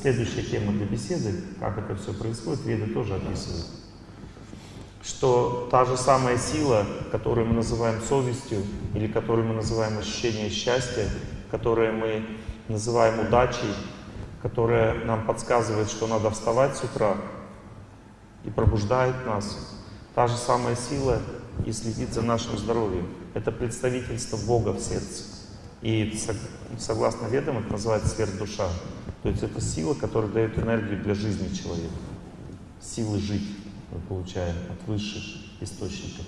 Следующая тема для беседы, как это все происходит, Веды тоже описывают. Что та же самая сила, которую мы называем совестью, или которую мы называем ощущение счастья, которое мы называем удачей, которая нам подсказывает, что надо вставать с утра и пробуждает нас. Та же самая сила и следит за нашим здоровьем. Это представительство Бога в сердце. И согласно ведам это называется сверхдуша. То есть это сила, которая дает энергию для жизни человека. Силы жить мы получаем от высших источников.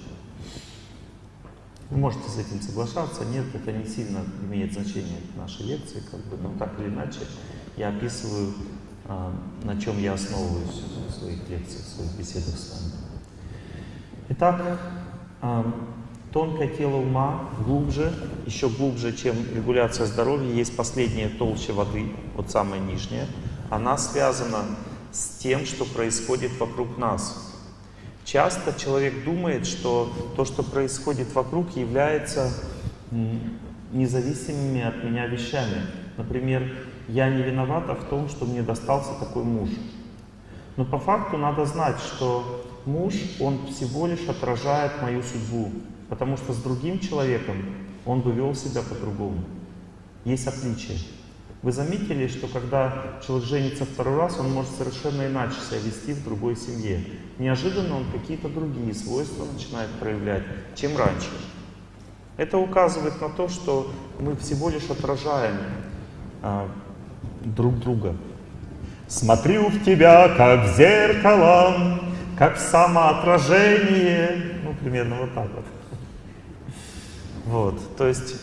Вы можете с этим соглашаться, нет, это не сильно имеет значение нашей лекции, как бы, но так или иначе я описываю, а, на чем я основываюсь в своих лекциях, в своих беседах с вами. Итак, а, Тонкое тело ума глубже, еще глубже, чем регуляция здоровья, есть последняя толща воды, вот самая нижняя. Она связана с тем, что происходит вокруг нас. Часто человек думает, что то, что происходит вокруг, является независимыми от меня вещами. Например, я не виновата в том, что мне достался такой муж. Но по факту надо знать, что муж, он всего лишь отражает мою судьбу. Потому что с другим человеком он бы вел себя по-другому. Есть отличие. Вы заметили, что когда человек женится второй раз, он может совершенно иначе себя вести в другой семье. Неожиданно он какие-то другие свойства начинает проявлять, чем раньше. Это указывает на то, что мы всего лишь отражаем а, друг друга. Смотрю в тебя, как в зеркало, как в самоотражение. Ну, примерно вот так вот. Вот, то есть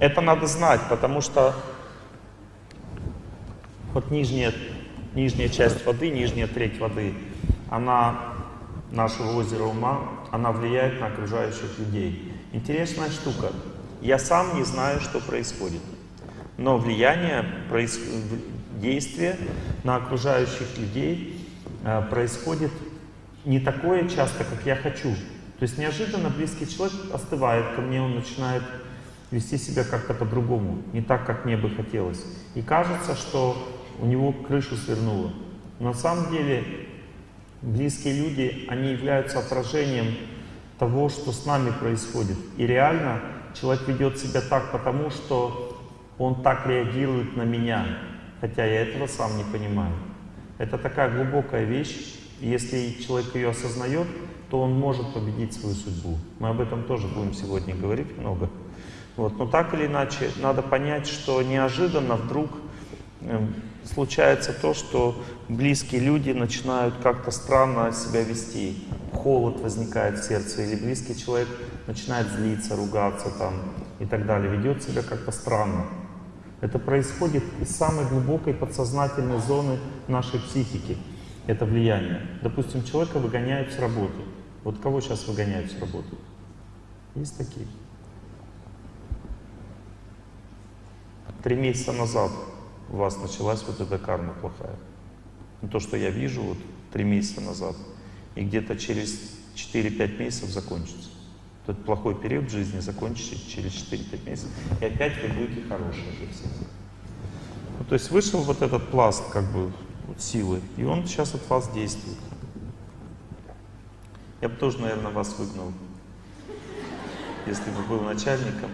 это надо знать, потому что вот нижняя, нижняя часть воды, нижняя треть воды, она, нашего озера ума, она влияет на окружающих людей. Интересная штука. Я сам не знаю, что происходит. Но влияние, действие на окружающих людей э, происходит не такое часто, как я хочу. То есть неожиданно близкий человек остывает ко мне, он начинает вести себя как-то по-другому, не так, как мне бы хотелось. И кажется, что у него крышу свернуло. На самом деле близкие люди, они являются отражением того, что с нами происходит. И реально человек ведет себя так, потому что он так реагирует на меня, хотя я этого сам не понимаю. Это такая глубокая вещь, если человек ее осознает, то он может победить свою судьбу. Мы об этом тоже будем сегодня говорить много. Вот. Но так или иначе, надо понять, что неожиданно вдруг э, случается то, что близкие люди начинают как-то странно себя вести. Холод возникает в сердце, или близкий человек начинает злиться, ругаться там и так далее, ведет себя как-то странно. Это происходит из самой глубокой подсознательной зоны нашей психики. Это влияние. Допустим, человека выгоняют с работы. Вот кого сейчас выгоняют с работы? Есть такие? Три месяца назад у вас началась вот эта карма плохая. Ну, то, что я вижу вот три месяца назад. И где-то через 4-5 месяцев закончится. Этот плохой период в жизни закончится через 4-5 месяцев. И опять вы будете хорошие для всех. Ну, то есть вышел вот этот пласт как бы вот, силы, и он сейчас от вас действует. Я бы тоже, наверное, вас выгнал, если бы был начальником.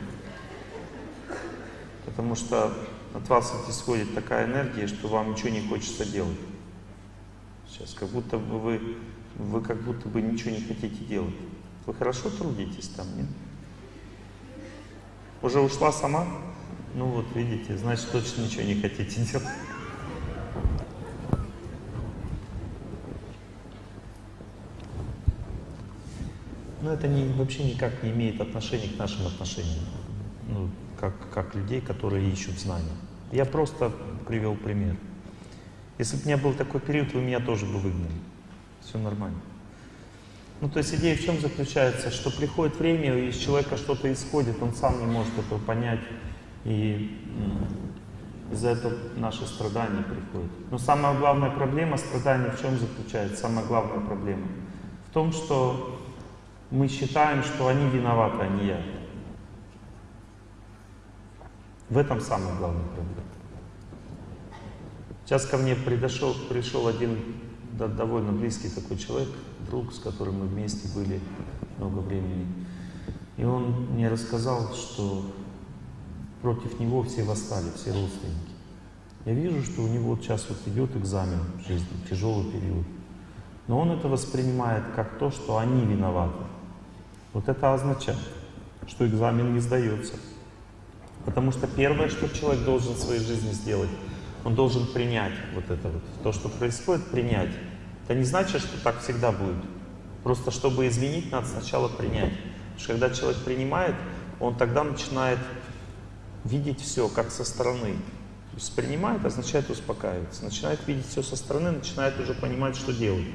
Потому что от вас исходит такая энергия, что вам ничего не хочется делать. Сейчас как будто бы вы, вы как будто бы ничего не хотите делать. Вы хорошо трудитесь там, нет? Уже ушла сама? Ну вот, видите, значит, точно ничего не хотите делать. Но это не, вообще никак не имеет отношения к нашим отношениям, ну, как, как людей, которые ищут знания. Я просто привел пример. Если бы у меня был такой период, вы меня тоже бы выгнали. Все нормально. Ну, то есть идея в чем заключается? Что приходит время, и из человека что-то исходит, он сам не может этого понять, и из-за этого наши страдания приходят. Но самая главная проблема страдания в чем заключается? Самая главная проблема в том, что мы считаем, что они виноваты, а не я. В этом самая главная проблема. Сейчас ко мне пришел, пришел один да, довольно близкий такой человек, друг, с которым мы вместе были много времени. И он мне рассказал, что против него все восстали, все родственники. Я вижу, что у него сейчас вот идет экзамен в жизни, тяжелый период. Но он это воспринимает как то, что они виноваты. Вот это означает, что экзамен не сдается. Потому что первое, что человек должен в своей жизни сделать, он должен принять вот это вот. То, что происходит, принять. Это не значит, что так всегда будет. Просто чтобы изменить, надо сначала принять. Потому что когда человек принимает, он тогда начинает видеть все как со стороны. То есть принимает означает успокаиваться. Начинает видеть все со стороны, начинает уже понимать, что делать.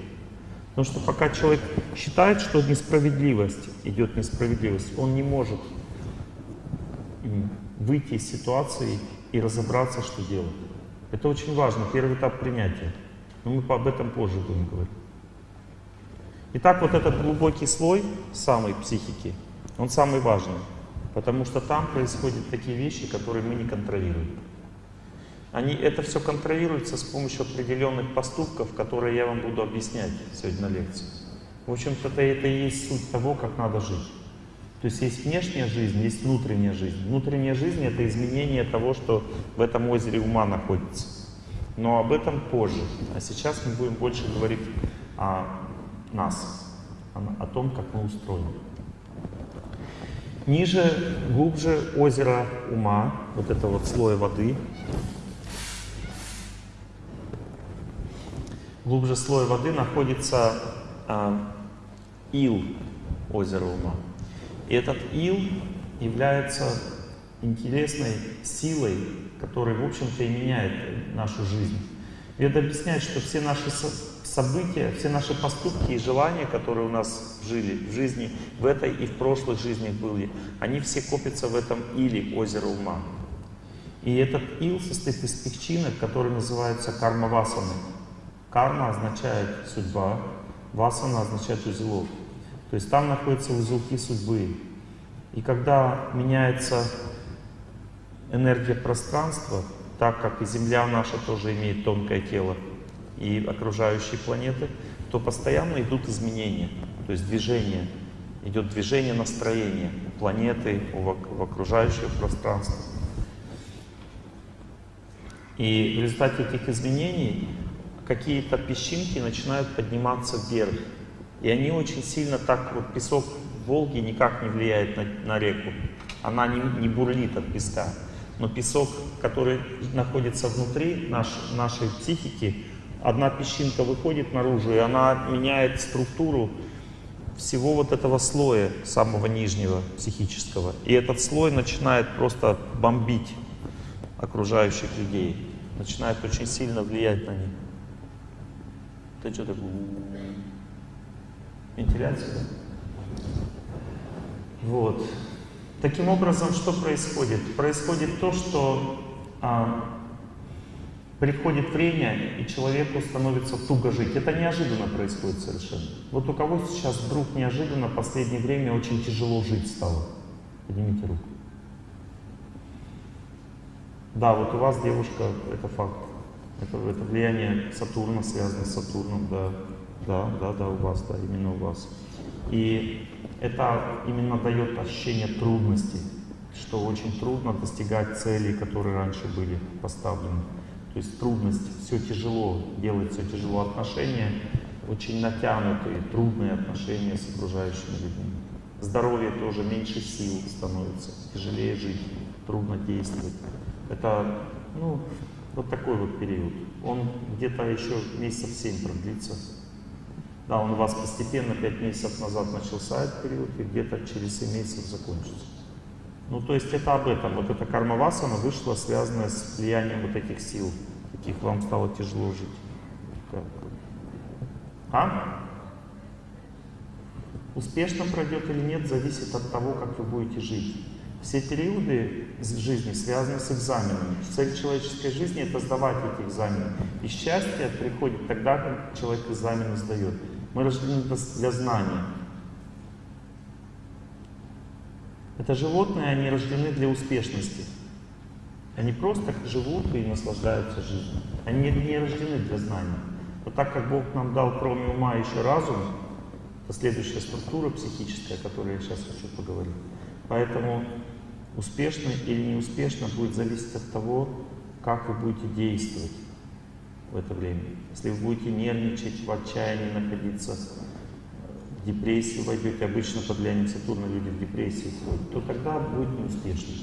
Потому что пока человек считает, что несправедливость, идет несправедливость, он не может выйти из ситуации и разобраться, что делать. Это очень важно, первый этап принятия. Но мы об этом позже будем говорить. Итак, вот этот глубокий слой самой психики, он самый важный. Потому что там происходят такие вещи, которые мы не контролируем. Они, это все контролируется с помощью определенных поступков, которые я вам буду объяснять сегодня на лекции. В общем-то, это, это и есть суть того, как надо жить. То есть есть внешняя жизнь, есть внутренняя жизнь. Внутренняя жизнь — это изменение того, что в этом озере ума находится. Но об этом позже. А сейчас мы будем больше говорить о нас, о, том, как мы устроены. Ниже, глубже озера ума, вот это вот слой воды, глубже слоя воды находится а, ил озера ума. И этот ил является интересной силой, которая, в общем-то, и меняет нашу жизнь. Веда объясняет, что все наши события, все наши поступки и желания, которые у нас жили в жизни, в этой и в прошлых жизнях были, они все копятся в этом иле озера ума. И этот ил состоит из песчинок, которые называются карма-васаны. Карма означает судьба, васана означает узелок. То есть там находятся узелки судьбы. И когда меняется энергия пространства, так как и Земля наша тоже имеет тонкое тело, и окружающие планеты, то постоянно идут изменения, то есть движение. Идет движение настроения у планеты, в окружающее пространство. И в результате этих изменений какие-то песчинки начинают подниматься вверх. И они очень сильно так, вот песок Волги никак не влияет на, на реку. Она не, не бурлит от песка. Но песок, который находится внутри наш, нашей психики, одна песчинка выходит наружу, и она меняет структуру всего вот этого слоя, самого нижнего психического. И этот слой начинает просто бомбить окружающих людей, начинает очень сильно влиять на них. Ты что такое? Вентиляция? Вот. Таким образом, что происходит? Происходит то, что а, приходит время, и человеку становится туго жить. Это неожиданно происходит совершенно. Вот у кого сейчас вдруг неожиданно в последнее время очень тяжело жить стало? Поднимите руку. Да, вот у вас девушка, это факт. Это, это влияние Сатурна связано с Сатурном, да. Да, да, да, у вас, да, именно у вас. И это именно дает ощущение трудности, что очень трудно достигать целей, которые раньше были поставлены. То есть трудность, все тяжело, делать все тяжело. Отношения очень натянутые, трудные отношения с окружающими людьми. Здоровье тоже меньше сил становится, тяжелее жить, трудно действовать. Это, ну, вот такой вот период. Он где-то еще месяцев 7 продлится. Да, он у вас постепенно 5 месяцев назад начался этот период, и где-то через 7 месяцев закончится. Ну, то есть это об этом. Вот эта карма васана вышла, связанная с влиянием вот этих сил, каких вам стало тяжело жить. Как? А? Успешно пройдет или нет, зависит от того, как вы будете жить. Все периоды жизни связаны с экзаменами. Цель человеческой жизни — это сдавать эти экзамены. И счастье приходит тогда, когда человек экзамены сдает. Мы рождены для знания. Это животные, они рождены для успешности. Они просто живут и наслаждаются жизнью. Они не рождены для знания. Но так как Бог нам дал кроме ума еще разум, это следующая структура психическая, о которой я сейчас хочу поговорить. Поэтому успешно или неуспешно будет зависеть от того, как вы будете действовать в это время. Если вы будете нервничать, в отчаянии находиться, в депрессию войдете, обычно под влиянием Сатурна люди в депрессии входят, то тогда будет неуспешно.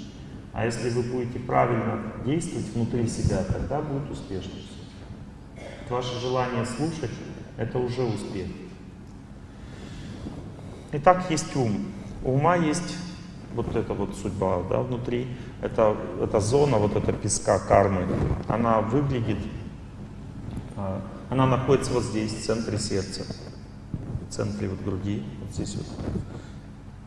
А если вы будете правильно действовать внутри себя, тогда будет успешно. Ваше желание слушать — это уже успех. Итак, есть ум. У ума есть вот эта вот судьба да, внутри, это, эта зона, вот эта песка кармы, она выглядит, а, она находится вот здесь, в центре сердца, в центре вот груди, вот здесь вот.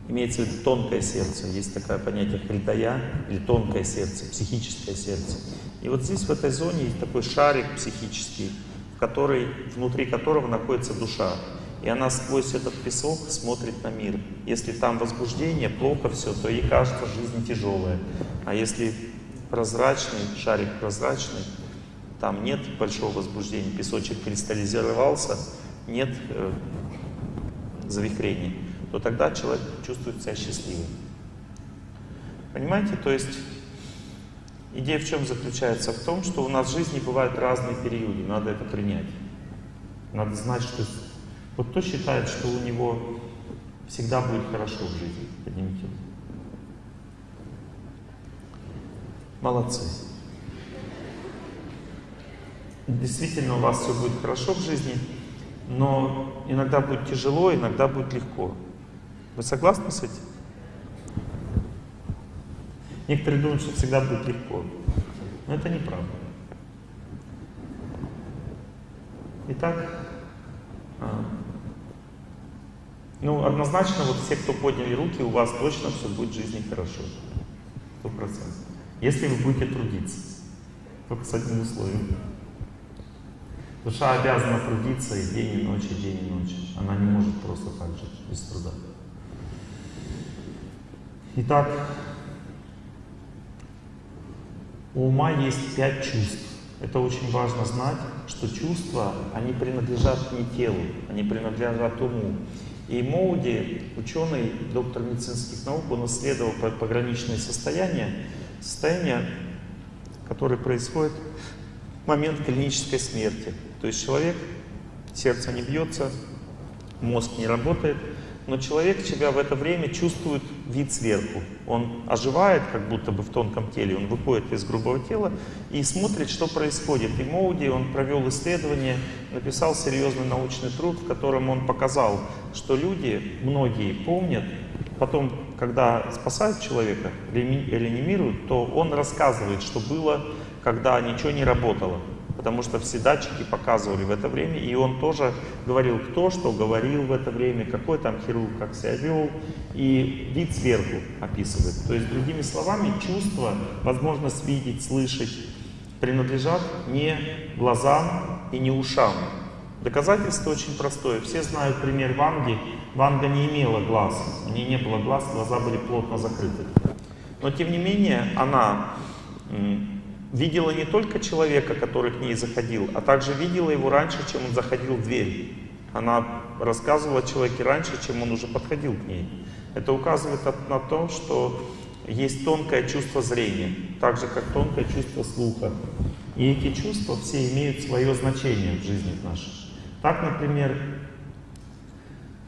Имеется в виду тонкое сердце, есть такое понятие хридая, или тонкое сердце, психическое сердце. И вот здесь, в этой зоне, есть такой шарик психический, в который, внутри которого находится душа. И она сквозь этот песок смотрит на мир. Если там возбуждение, плохо все, то ей кажется, жизнь тяжелая. А если прозрачный, шарик прозрачный, там нет большого возбуждения, песочек кристаллизировался, нет э, завихрений, то тогда человек чувствует себя счастливым. Понимаете? То есть идея в чем заключается? В том, что у нас в жизни бывают разные периоды, надо это принять. Надо знать, что вот кто считает, что у него всегда будет хорошо в жизни? Поднимите. Молодцы. Действительно, у вас все будет хорошо в жизни, но иногда будет тяжело, иногда будет легко. Вы согласны с этим? Некоторые думают, что всегда будет легко. Но это неправда. Итак, а, ну, однозначно, вот все, кто подняли руки, у вас точно все будет в жизни хорошо. Сто процентов. Если вы будете трудиться. Только с одним условием. Душа обязана трудиться и день, и ночь, и день, и ночь. Она не может просто так жить, без труда. Итак, у ума есть пять чувств. Это очень важно знать, что чувства, они принадлежат не телу, они принадлежат уму. И Моуди, ученый, доктор медицинских наук, он исследовал пограничные состояния, состояния, которые происходят в момент клинической смерти. То есть человек, сердце не бьется, мозг не работает, но человек себя в это время чувствует вид сверху. Он оживает, как будто бы в тонком теле, он выходит из грубого тела и смотрит, что происходит. И Моуди, он провел исследование, написал серьезный научный труд, в котором он показал, что люди, многие помнят, потом, когда спасают человека, реанимируют, то он рассказывает, что было, когда ничего не работало потому что все датчики показывали в это время, и он тоже говорил, кто что говорил в это время, какой там хирург как себя вел, и вид сверху описывает. То есть, другими словами, чувства, возможность видеть, слышать, принадлежат не глазам и не ушам. Доказательство очень простое. Все знают пример Ванги. Ванга не имела глаз, у нее не было глаз, глаза были плотно закрыты. Но тем не менее, она видела не только человека, который к ней заходил, а также видела его раньше, чем он заходил в дверь. Она рассказывала человеке раньше, чем он уже подходил к ней. Это указывает на то, что есть тонкое чувство зрения, так же, как тонкое чувство слуха. И эти чувства все имеют свое значение в жизни нашей. Так, например,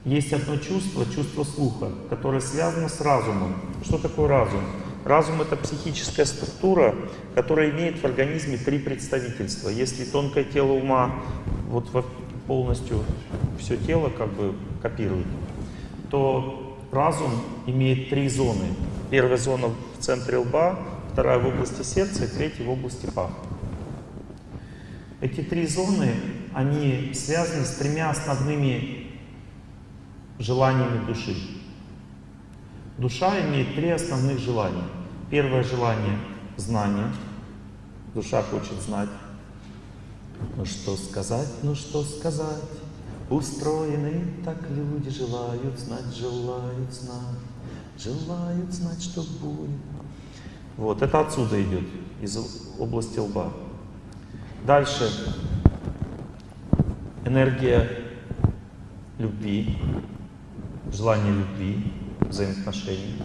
есть одно чувство, чувство слуха, которое связано с разумом. Что такое разум? Разум — это психическая структура, которая имеет в организме три представительства. Если тонкое тело ума вот полностью все тело как бы копирует, то разум имеет три зоны. Первая зона в центре лба, вторая в области сердца третья в области паха. Эти три зоны, они связаны с тремя основными желаниями души. Душа имеет три основных желания. Первое желание — знание. Душа хочет знать. Ну что сказать, ну что сказать, Устроены так люди желают знать, желают знать, желают знать, что будет. Вот, это отсюда идет. из области лба. Дальше энергия любви, желание любви, взаимоотношений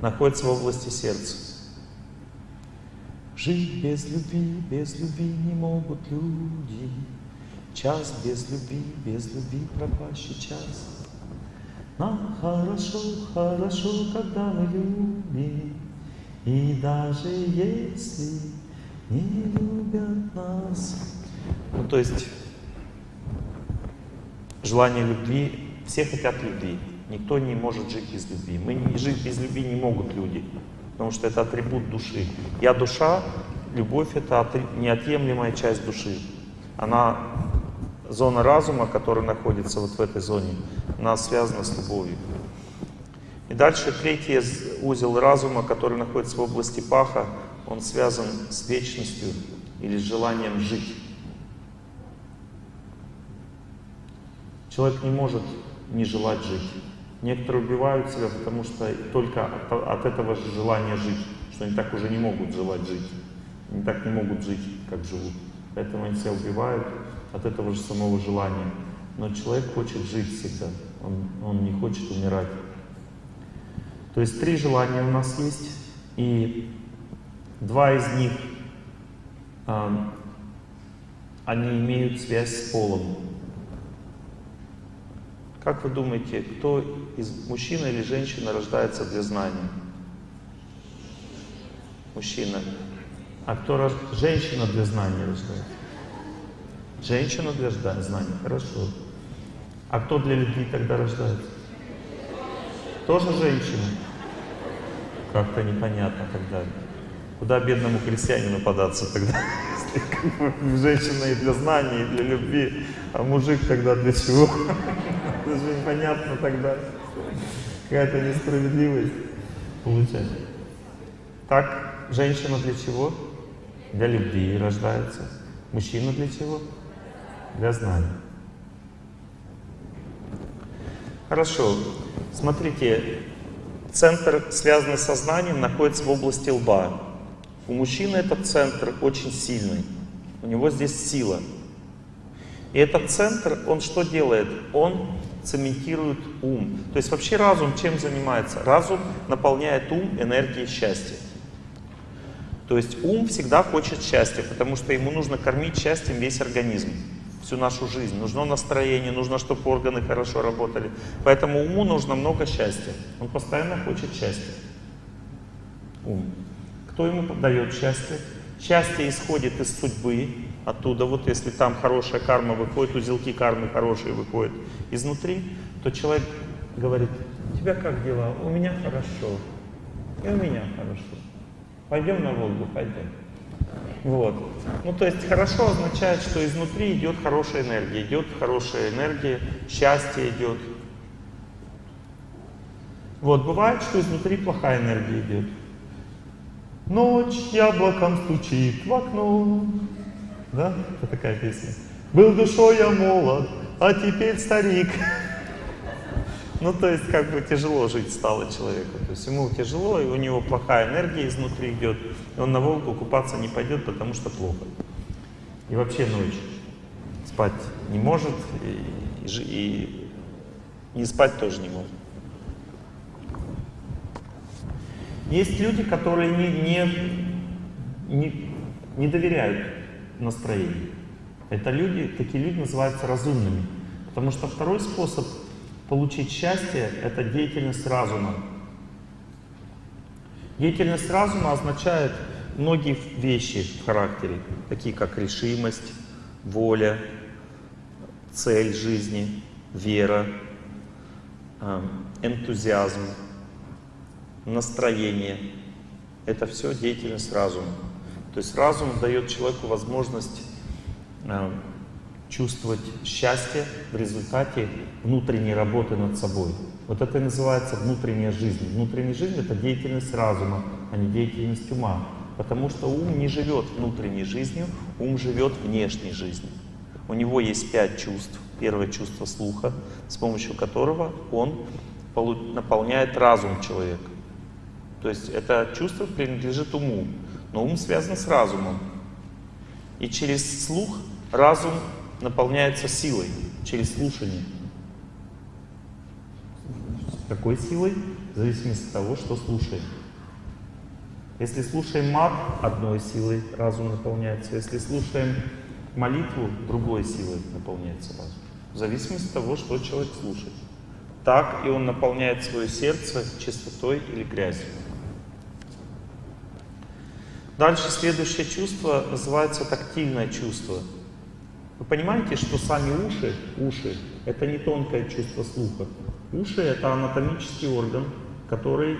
находится в области сердца. Жить без любви, без любви не могут люди. Час без любви, без любви пропащий час. Нам хорошо, хорошо, когда мы любим. И даже если не любят нас. Ну, то есть, желание любви, все хотят любви. Никто не может жить без любви. Мы не жить без любви не могут люди, потому что это атрибут души. Я душа, любовь это неотъемлемая часть души. Она зона разума, которая находится вот в этой зоне, она связана с любовью. И дальше третий узел разума, который находится в области паха, он связан с вечностью или с желанием жить. Человек не может не желать жить. Некоторые убивают себя, потому что только от, от этого же желания жить, что они так уже не могут желать жить. Они так не могут жить, как живут. Поэтому они себя убивают от этого же самого желания. Но человек хочет жить всегда, он, он не хочет умирать. То есть три желания у нас есть, и два из них, э, они имеют связь с полом. Как вы думаете, кто из мужчина или женщина рождается для знания? Мужчина. А кто женщина для знания рождается? Женщина для знания, хорошо. А кто для любви тогда рождается? Тоже женщина? Как-то непонятно тогда. Куда бедному крестьянину податься тогда? Женщина и для знания, и для любви, а мужик тогда для чего? Это же непонятно тогда. Какая-то несправедливость получается. Так, женщина для чего? Для любви рождается. Мужчина для чего? для знания. Хорошо. Смотрите, центр, связанный со знанием, находится в области лба. У мужчины этот центр очень сильный. У него здесь сила. И этот центр, он что делает? Он цементирует ум. То есть вообще разум чем занимается? Разум наполняет ум энергией счастья. То есть ум всегда хочет счастья, потому что ему нужно кормить счастьем весь организм всю нашу жизнь. Нужно настроение, нужно, чтобы органы хорошо работали. Поэтому уму нужно много счастья. Он постоянно хочет счастья. Ум. Кто ему дает счастье? Счастье исходит из судьбы, оттуда. Вот если там хорошая карма выходит, узелки кармы хорошие выходят изнутри, то человек говорит, у тебя как дела? У меня хорошо. И у меня хорошо. Пойдем на Волгу, пойдем. Вот. Ну, то есть хорошо означает, что изнутри идет хорошая энергия, идет хорошая энергия, счастье идет. Вот, бывает, что изнутри плохая энергия идет. Ночь яблоком стучит в окно. Да? Это такая песня. Был душой я молод, а теперь старик. Ну, то есть, как бы тяжело жить стало человеку. То есть, ему тяжело, и у него плохая энергия изнутри идет. И он на Волгу купаться не пойдет, потому что плохо. И вообще ночь спать не может, и, и, и не спать тоже не может. Есть люди, которые не, не, не, не доверяют настроению. Это люди, такие люди называются разумными. Потому что второй способ Получить счастье — это деятельность разума. Деятельность разума означает многие вещи в характере, такие как решимость, воля, цель жизни, вера, эм, энтузиазм, настроение. Это все деятельность разума. То есть разум дает человеку возможность эм, чувствовать счастье в результате внутренней работы над собой. Вот это и называется внутренняя жизнь. Внутренняя жизнь — это деятельность разума, а не деятельность ума. Потому что ум не живет внутренней жизнью, ум живет внешней жизнью. У него есть пять чувств. Первое чувство слуха, с помощью которого он наполняет разум человека. То есть это чувство принадлежит уму. Но ум связан с разумом. И через слух разум наполняется силой, через слушание. Какой силой? В зависимости от того, что слушаем. Если слушаем мат, одной силой разум наполняется. Если слушаем молитву, другой силой наполняется разум. В зависимости от того, что человек слушает. Так и он наполняет свое сердце чистотой или грязью. Дальше следующее чувство называется тактильное чувство. Вы понимаете, что сами уши, уши, это не тонкое чувство слуха. Уши это анатомический орган, который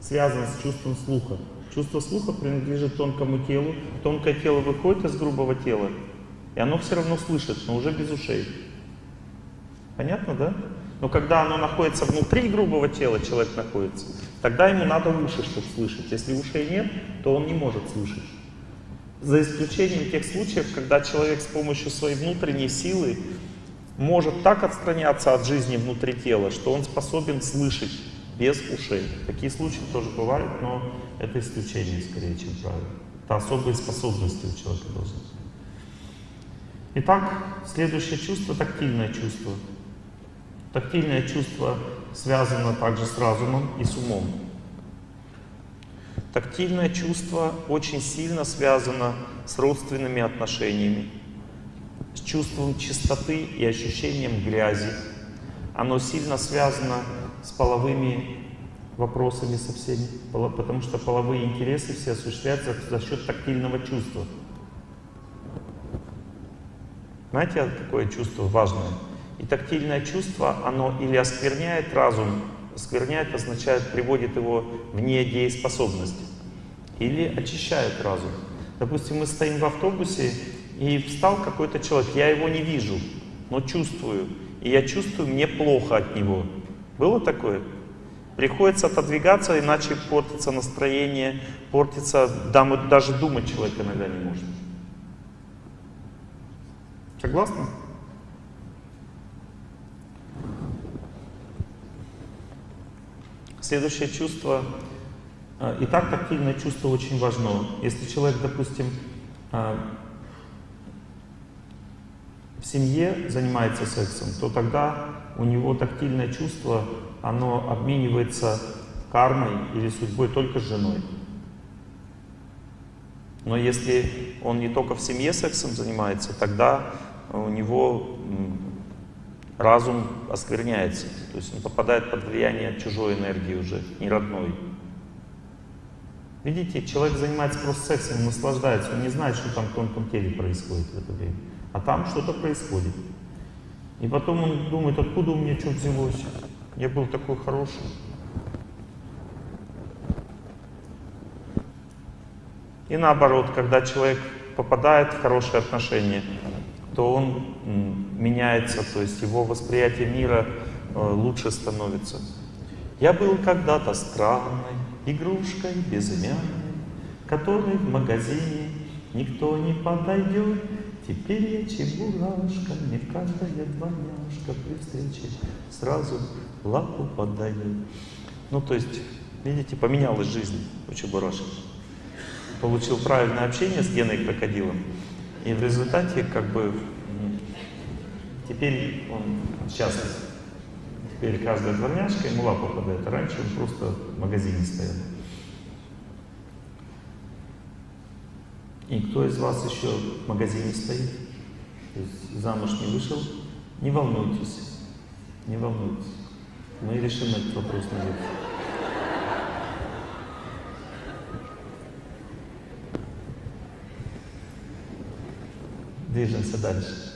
связан с чувством слуха. Чувство слуха принадлежит тонкому телу. Тонкое тело выходит из грубого тела, и оно все равно слышит, но уже без ушей. Понятно, да? Но когда оно находится внутри грубого тела, человек находится, тогда ему надо уши, чтобы слышать. Если ушей нет, то он не может слышать. За исключением тех случаев, когда человек с помощью своей внутренней силы может так отстраняться от жизни внутри тела, что он способен слышать без ушей. Такие случаи тоже бывают, но это исключение скорее, чем правило. Это особые способности у человека должны быть. Итак, следующее чувство — тактильное чувство. Тактильное чувство связано также с разумом и с умом. Тактильное чувство очень сильно связано с родственными отношениями, с чувством чистоты и ощущением грязи. Оно сильно связано с половыми вопросами со всеми, потому что половые интересы все осуществляются за счет тактильного чувства. Знаете, какое чувство важное? И тактильное чувство, оно или оскверняет разум, оскверняет означает, приводит его в недееспособность, или очищает разум. Допустим, мы стоим в автобусе, и встал какой-то человек, я его не вижу, но чувствую. И я чувствую, мне плохо от него. Было такое? Приходится отодвигаться, иначе портится настроение, портится, даже думать человек иногда не может. Согласны? Следующее чувство. А, итак, тактильное чувство очень важно. Если человек, допустим, а, в семье занимается сексом, то тогда у него тактильное чувство, оно обменивается кармой или судьбой только с женой. Но если он не только в семье сексом занимается, тогда у него разум оскверняется. То есть он попадает под влияние чужой энергии уже, не родной. Видите, человек занимается просто сексом, наслаждается, он не знает, что там в тонком теле происходит в это время. А там что-то происходит. И потом он думает, откуда у меня что взялось? Я был такой хороший. И наоборот, когда человек попадает в хорошие отношения, то он меняется, то есть его восприятие мира э, лучше становится. Я был когда-то странной игрушкой безымянной, которой в магазине никто не подойдет. Теперь я чебурашка, мне каждая двойняшка при встрече сразу лапу подает. Ну, то есть, видите, поменялась жизнь у чебурашки. Получил правильное общение с Геной крокодилом, и в результате, как бы, теперь он счастлив. Теперь каждая дворняжка ему лапу подает, раньше он просто в магазине стоял. И кто из вас еще в магазине стоит? То есть замуж не вышел? Не волнуйтесь, не волнуйтесь. Мы решим этот вопрос наверх. Движемся дальше.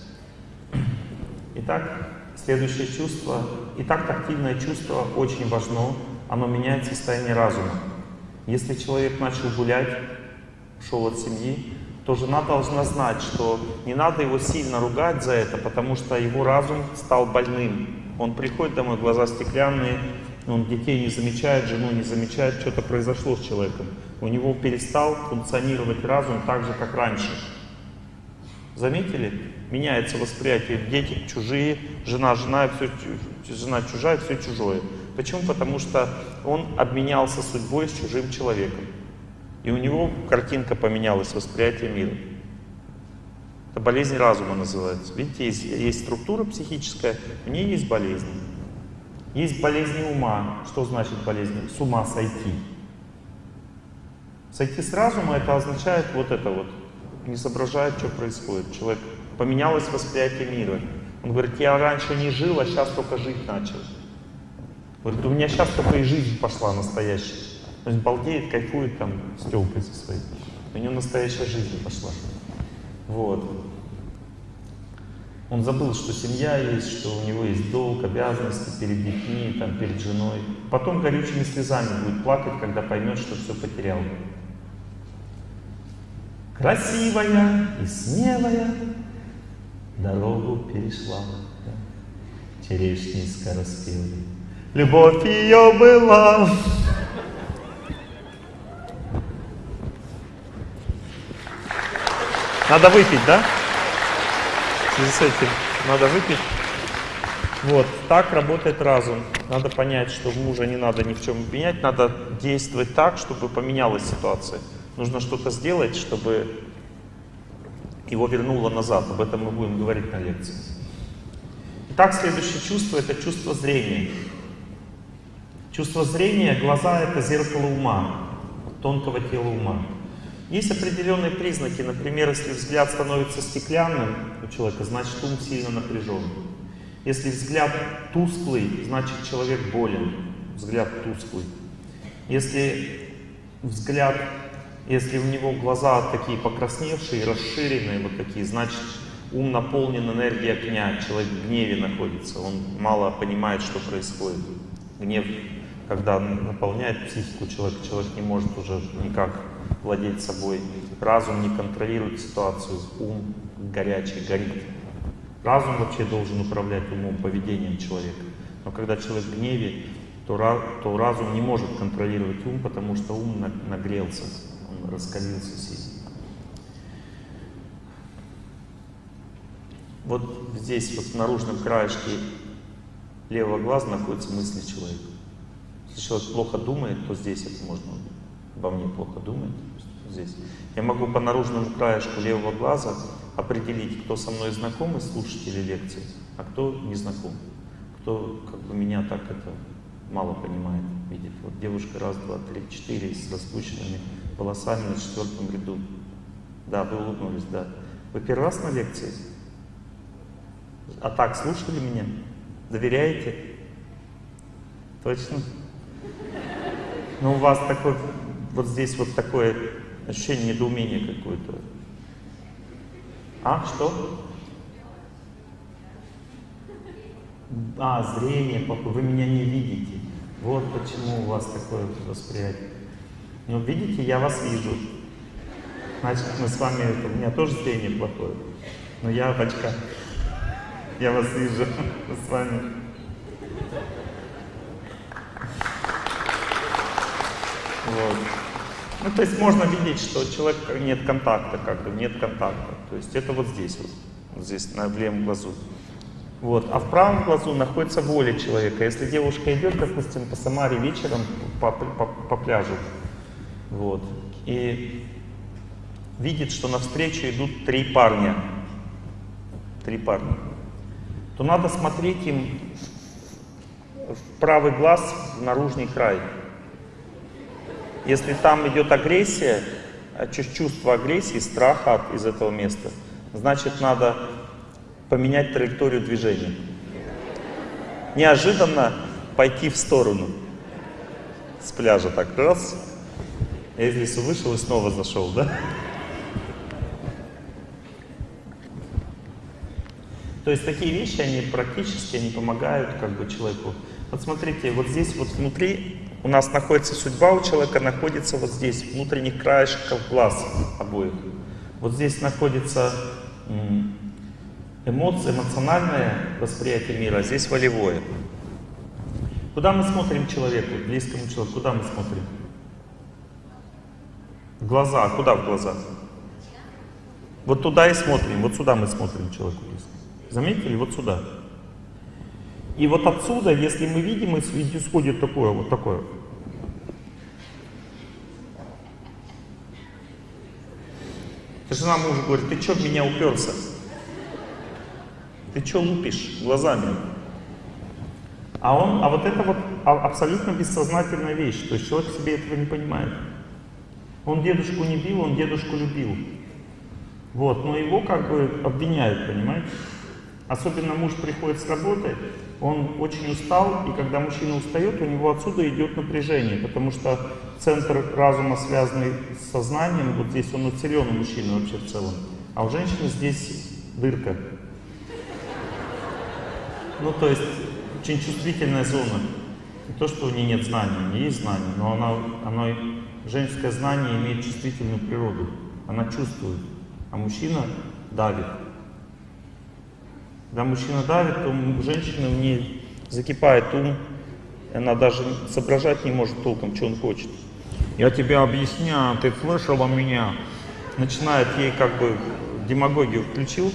Итак, следующее чувство. Итак, тактильное чувство очень важно. Оно меняет состояние разума. Если человек начал гулять, ушел от семьи, то жена должна знать, что не надо его сильно ругать за это, потому что его разум стал больным. Он приходит домой, глаза стеклянные, он детей не замечает, жену не замечает, что-то произошло с человеком. У него перестал функционировать разум так же, как раньше. Заметили? Меняется восприятие. Дети чужие, жена, жена, все, жена чужая, все чужое. Почему? Потому что он обменялся судьбой с чужим человеком. И у него картинка поменялась, восприятие мира. Это болезнь разума называется. Видите, есть, есть структура психическая, у нее есть болезни. Есть болезни ума. Что значит болезнь? С ума сойти. Сойти с разума это означает вот это вот. Не соображает, что происходит. Человек поменялось восприятие мира. Он говорит, я раньше не жил, а сейчас только жить начал. Говорит, у меня сейчас только и жизнь пошла настоящая. То есть балдеет, кайфует там с телкой со своей. У него настоящая жизнь пошла. Вот. Он забыл, что семья есть, что у него есть долг, обязанности перед детьми, там, перед женой. Потом горючими слезами будет плакать, когда поймет, что все потерял. Красивая и смелая дорогу перешла, да, черешни скороспелые. Любовь ее была. Надо выпить, да? В связи с этим надо выпить. Вот, так работает разум. Надо понять, что мужа не надо ни в чем менять, надо действовать так, чтобы поменялась ситуация. Нужно что-то сделать, чтобы его вернуло назад. Об этом мы будем говорить на лекции. Итак, следующее чувство — это чувство зрения. Чувство зрения, глаза — это зеркало ума, тонкого тела ума. Есть определенные признаки. Например, если взгляд становится стеклянным у человека, значит ум сильно напряжен. Если взгляд тусклый, значит человек болен. Взгляд тусклый. Если взгляд если у него глаза такие покрасневшие, расширенные, вот такие, значит, ум наполнен энергией огня, человек в гневе находится, он мало понимает, что происходит. Гнев, когда наполняет психику человека, человек не может уже никак владеть собой. Разум не контролирует ситуацию, ум горячий, горит. Разум вообще должен управлять умом, поведением человека. Но когда человек в гневе, то, то разум не может контролировать ум, потому что ум нагрелся раскалился сильно. Вот здесь, вот в наружном краешке левого глаза находятся мысли человека. Если человек плохо думает, то здесь это можно, обо мне плохо думает, здесь. Я могу по наружному краешку левого глаза определить, кто со мной знаком из слушателей лекции, а кто не знаком. Кто как бы меня так это мало понимает, видит. Вот девушка раз, два, три, четыре с распущенными волосами на четвертом ряду. Да, вы улыбнулись, да. Вы первый раз на лекции? А так, слушали меня? Доверяете? Точно? Ну, у вас такой, вот здесь вот такое ощущение недоумения какое-то. А, что? А, зрение, вы меня не видите. Вот почему у вас такое восприятие. Ну, видите, я вас вижу. Значит, мы с вами, это, у меня тоже зрение плохое. Но я в очках. Я вас вижу. С вами. Вот. Ну, то есть можно видеть, что у человека нет контакта, как бы нет контакта. То есть это вот здесь вот, вот здесь, на левом глазу. Вот. А в правом глазу находится воля человека. Если девушка идет, допустим, по Самаре вечером по, по, по пляжу, вот. И видит, что навстречу идут три парня. Три парня. То надо смотреть им в правый глаз, в наружный край. Если там идет агрессия, а чувство агрессии, страха из этого места, значит надо поменять траекторию движения. Неожиданно пойти в сторону с пляжа так раз, я из лесу вышел и снова зашел, да? То есть такие вещи, они практически, они помогают как бы человеку. Вот смотрите, вот здесь вот внутри у нас находится судьба у человека, находится вот здесь, внутренних краешков глаз обоих. Вот здесь находится эмоция, эмоциональное восприятие мира, а здесь волевое. Куда мы смотрим человеку, близкому человеку, куда мы смотрим? Глаза. А куда в глаза? Вот туда и смотрим. Вот сюда мы смотрим человеку. Заметили? Вот сюда. И вот отсюда, если мы видим, исходит такое, вот такое. Жена мужу говорит, ты что в меня уперся? Ты что лупишь глазами? А он, а вот это вот абсолютно бессознательная вещь. То есть человек себе этого не понимает. Он дедушку не бил, он дедушку любил. Вот, но его как бы обвиняют, понимаете? Особенно муж приходит с работы, он очень устал, и когда мужчина устает, у него отсюда идет напряжение, потому что центр разума, связанный с сознанием, вот здесь он нацелен у мужчины вообще в целом, а у женщины здесь дырка. Ну, то есть, очень чувствительная зона. Не то, что у нее нет знаний, у нее есть знания, но она, она, женское знание имеет чувствительную природу. Она чувствует, а мужчина давит. Когда мужчина давит, то у женщины в ней закипает ум, она даже соображать не может толком, что он хочет. Я тебе объясняю, ты слышала меня. Начинает ей как бы демагогию включил,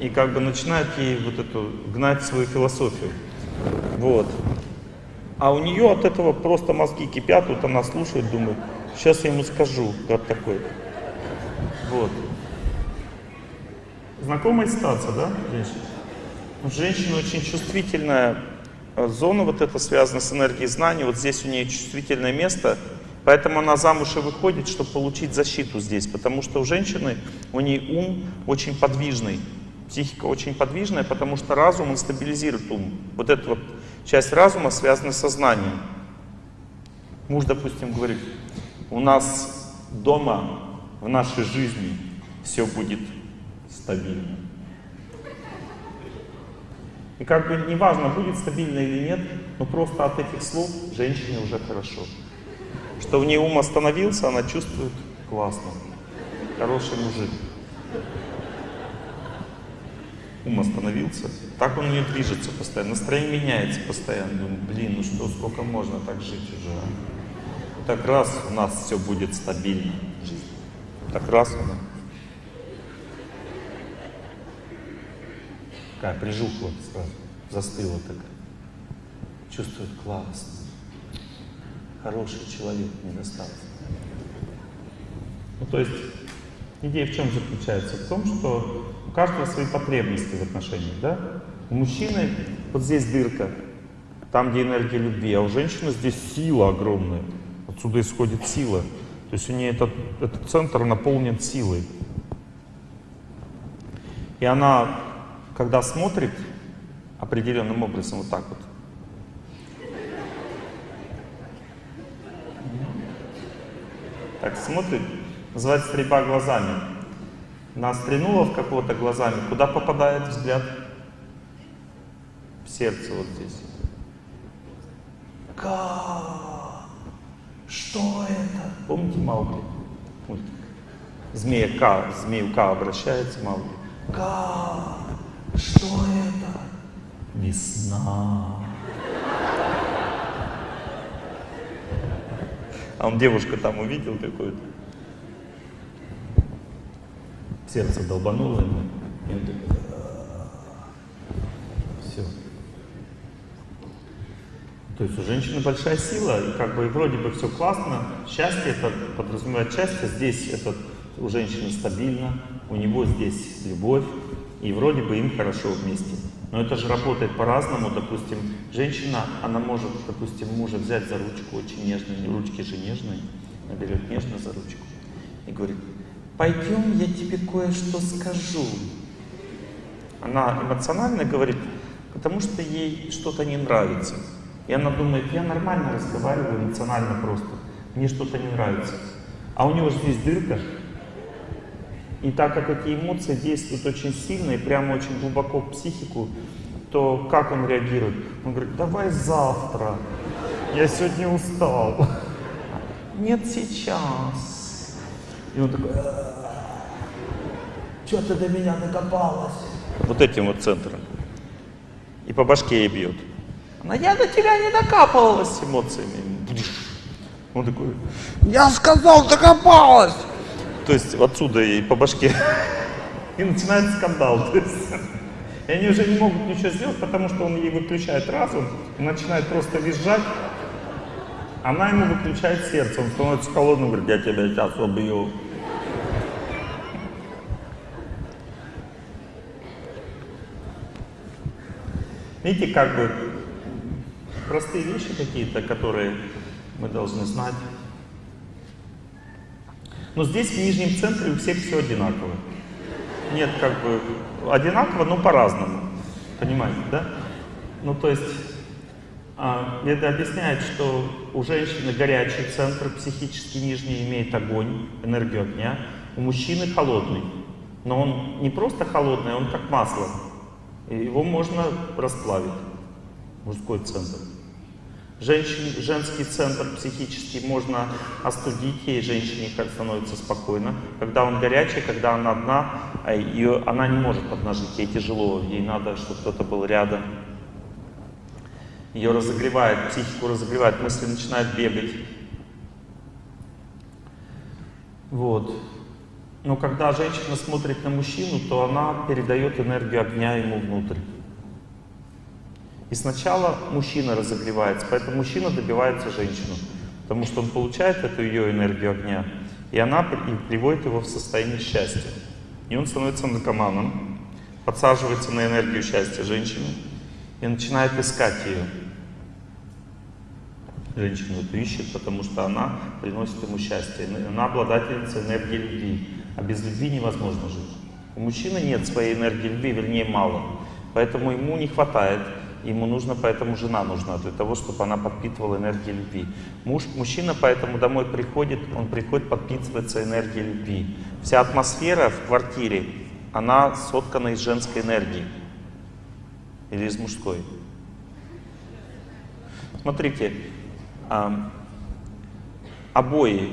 и как бы начинает ей вот эту гнать свою философию. Вот. А у нее от этого просто мозги кипят, вот она слушает, думает, сейчас я ему скажу, как такой. Вот. Знакомая ситуация, да, женщина? Женщина очень чувствительная э, зона, вот это связано с энергией знаний, вот здесь у нее чувствительное место, поэтому она замуж и выходит, чтобы получить защиту здесь, потому что у женщины, у нее ум очень подвижный, психика очень подвижная, потому что разум, он стабилизирует ум. Вот эта вот часть разума связана с сознанием. Муж, допустим, говорит, у нас дома, в нашей жизни все будет стабильно. И как бы неважно, будет стабильно или нет, но просто от этих слов женщине уже хорошо. Что в ней ум остановился, она чувствует классно. Хороший мужик. Ум остановился. Так он не движется постоянно. Настроение меняется постоянно. Думаю, блин, ну что, сколько можно так жить уже, а? Так раз у нас все будет стабильно. Так раз она. Такая прижухла сразу, застыла такая. Чувствует классно. Хороший человек не достался. Ну, то есть, идея в чем заключается? В том, что у каждого свои потребности в отношениях, да? У мужчины вот здесь дырка, там, где энергия любви, а у женщины здесь сила огромная. Отсюда исходит сила. То есть у нее этот, этот центр наполнен силой. И она когда смотрит определенным образом, вот так вот, так смотрит, называется стрельба глазами. Она стрельнула в какого-то глазами, куда попадает взгляд? В сердце вот здесь. Как? Что это? Помните Маугли? Мультик. Змея К, змею К обращается Маугли. Как? Что это? Весна. А он девушку там увидел какую-то. Сердце долбануло ему. И он такой, все. То есть у женщины большая сила, и как бы вроде бы все классно. Счастье это подразумевает счастье. Здесь это у женщины стабильно, у него здесь любовь, и вроде бы им хорошо вместе. Но это же работает по-разному. Допустим, женщина, она может, допустим, мужа взять за ручку очень нежно, ручки же нежные, она берет нежно за ручку и говорит, пойдем, я тебе кое-что скажу. Она эмоционально говорит, потому что ей что-то не нравится. И она думает, я нормально разговариваю, эмоционально просто, мне что-то не нравится. А у него здесь дырка, и так как эти эмоции действуют очень сильно и прямо очень глубоко в психику, то как он реагирует? Он говорит, давай завтра, я сегодня устал. Нет, сейчас. И он такой, что ты до меня докопалась? Вот этим вот центром. И по башке ей бьет. Она, я до тебя не докапывалась эмоциями. Он такой, я сказал, докопалась. То есть отсюда и по башке. И начинается скандал. То есть, и они уже не могут ничего сделать, потому что он ей выключает разум и начинает просто визжать. Она ему выключает сердце, он становится холодным, говорит, я тебя сейчас убью. Видите, как бы простые вещи какие-то, которые мы должны знать. Но здесь, в нижнем центре, у всех все одинаково. Нет, как бы одинаково, но по-разному. Понимаете, да? Ну, то есть, а, это объясняет, что у женщины горячий центр, психически нижний, имеет огонь, энергию огня. У мужчины холодный. Но он не просто холодный, он как масло. Его можно расплавить, мужской центр. Женщин, женский центр психический можно остудить, ей женщине становится спокойно. Когда он горячий, когда она одна, а ее, она не может поднажить, ей тяжело, ей надо, чтобы кто-то был рядом. Ее разогревает, психику разогревает, мысли начинают бегать. Вот. Но когда женщина смотрит на мужчину, то она передает энергию огня ему внутрь. И сначала мужчина разогревается, поэтому мужчина добивается женщину, потому что он получает эту ее энергию огня, и она приводит его в состояние счастья. И он становится наркоманом, подсаживается на энергию счастья женщины и начинает искать ее. Женщину эту ищет, потому что она приносит ему счастье. Она обладательница энергии любви, а без любви невозможно жить. У мужчины нет своей энергии любви, вернее мало, поэтому ему не хватает Ему нужно, поэтому жена нужна для того, чтобы она подпитывала энергией любви. Муж, мужчина поэтому домой приходит, он приходит подпитываться энергией любви. Вся атмосфера в квартире, она соткана из женской энергии. Или из мужской. Смотрите, обои,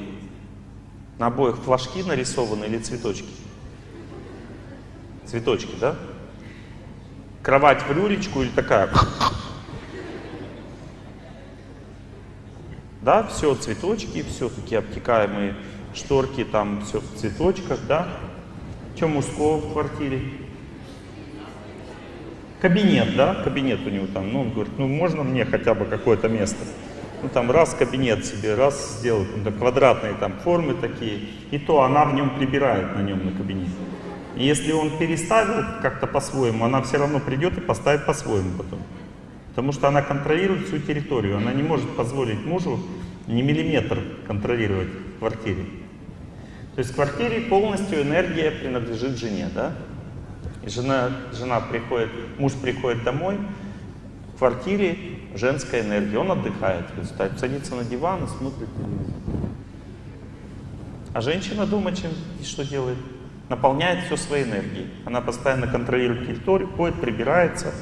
на обоих флажки нарисованы или цветочки? Цветочки, да? Кровать в люлечку или такая. Да, все цветочки, все такие обтекаемые шторки, там все в цветочках, да. Что мужского в квартире? Кабинет, да, кабинет у него там. Ну, он говорит, ну можно мне хотя бы какое-то место? Ну там раз кабинет себе, раз сделать, ну, квадратные там формы такие. И то она в нем прибирает на нем на кабинете. И если он переставил как-то по-своему, она все равно придет и поставит по-своему потом. Потому что она контролирует всю территорию. Она не может позволить мужу ни миллиметр контролировать в квартире. То есть в квартире полностью энергия принадлежит жене, да? И жена, жена приходит, муж приходит домой, в квартире женская энергия, он отдыхает, садится на диван и смотрит телевизор. А женщина дома чем что делает? Наполняет все своей энергией. Она постоянно контролирует территорию, ходит, прибирается,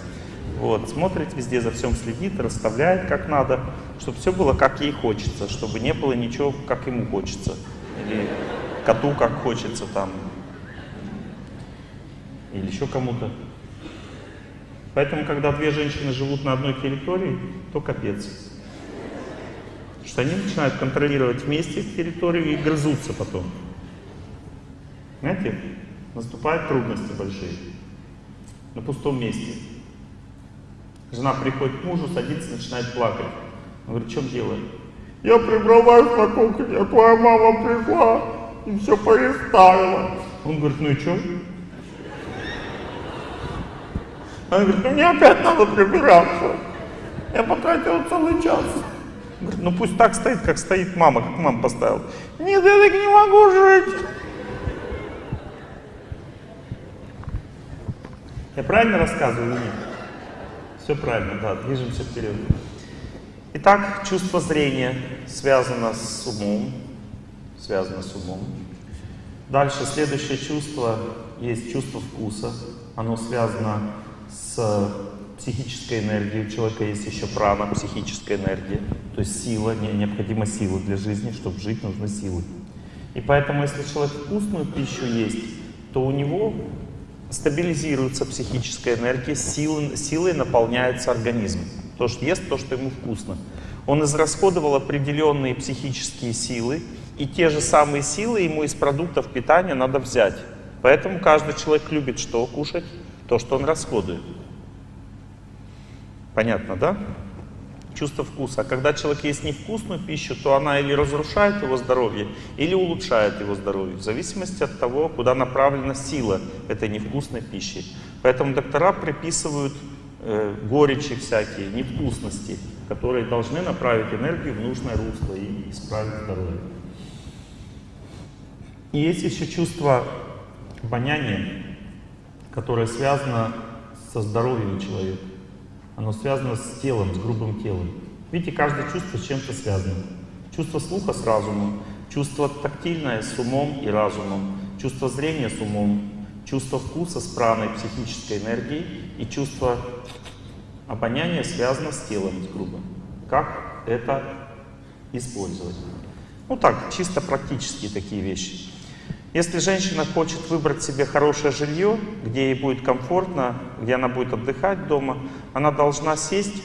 вот, смотрит везде, за всем следит, расставляет как надо, чтобы все было как ей хочется, чтобы не было ничего, как ему хочется. Или коту как хочется там. Или еще кому-то. Поэтому, когда две женщины живут на одной территории, то капец. Потому что они начинают контролировать вместе территорию и грызутся потом. Знаете, наступают трудности большие на пустом месте. Жена приходит к мужу, садится, начинает плакать. Он говорит, в чем дело? Я прибралась на кухне, а твоя мама пришла и все переставила. Он говорит, ну и что? Она говорит, ну мне опять надо прибираться. Я потратила целый час. Говорит, ну пусть так стоит, как стоит мама, как мама поставила. Нет, я так не могу жить. Я правильно рассказываю или нет? Все правильно, да, движемся вперед. Итак, чувство зрения связано с умом. Связано с умом. Дальше, следующее чувство, есть чувство вкуса. Оно связано с психической энергией. У человека есть еще прана, психическая энергия. То есть сила, не, необходима сила для жизни. Чтобы жить, нужны силы. И поэтому, если человек вкусную пищу есть, то у него стабилизируется психическая энергия, силой, силой наполняется организм. То, что ест, то, что ему вкусно. Он израсходовал определенные психические силы, и те же самые силы ему из продуктов питания надо взять. Поэтому каждый человек любит что кушать? То, что он расходует. Понятно, да? Чувство вкуса. А когда человек ест невкусную пищу, то она или разрушает его здоровье, или улучшает его здоровье, в зависимости от того, куда направлена сила этой невкусной пищи. Поэтому доктора приписывают э, горечи всякие, невкусности, которые должны направить энергию в нужное русло и исправить здоровье. И есть еще чувство обоняния, которое связано со здоровьем человека. Оно связано с телом, с грубым телом. Видите, каждое чувство с чем-то связано. Чувство слуха с разумом, чувство тактильное с умом и разумом, чувство зрения с умом, чувство вкуса с праной, психической энергией и чувство обоняния связано с телом, с грубым. Как это использовать? Ну так, чисто практические такие вещи. Если женщина хочет выбрать себе хорошее жилье, где ей будет комфортно, где она будет отдыхать дома, она должна сесть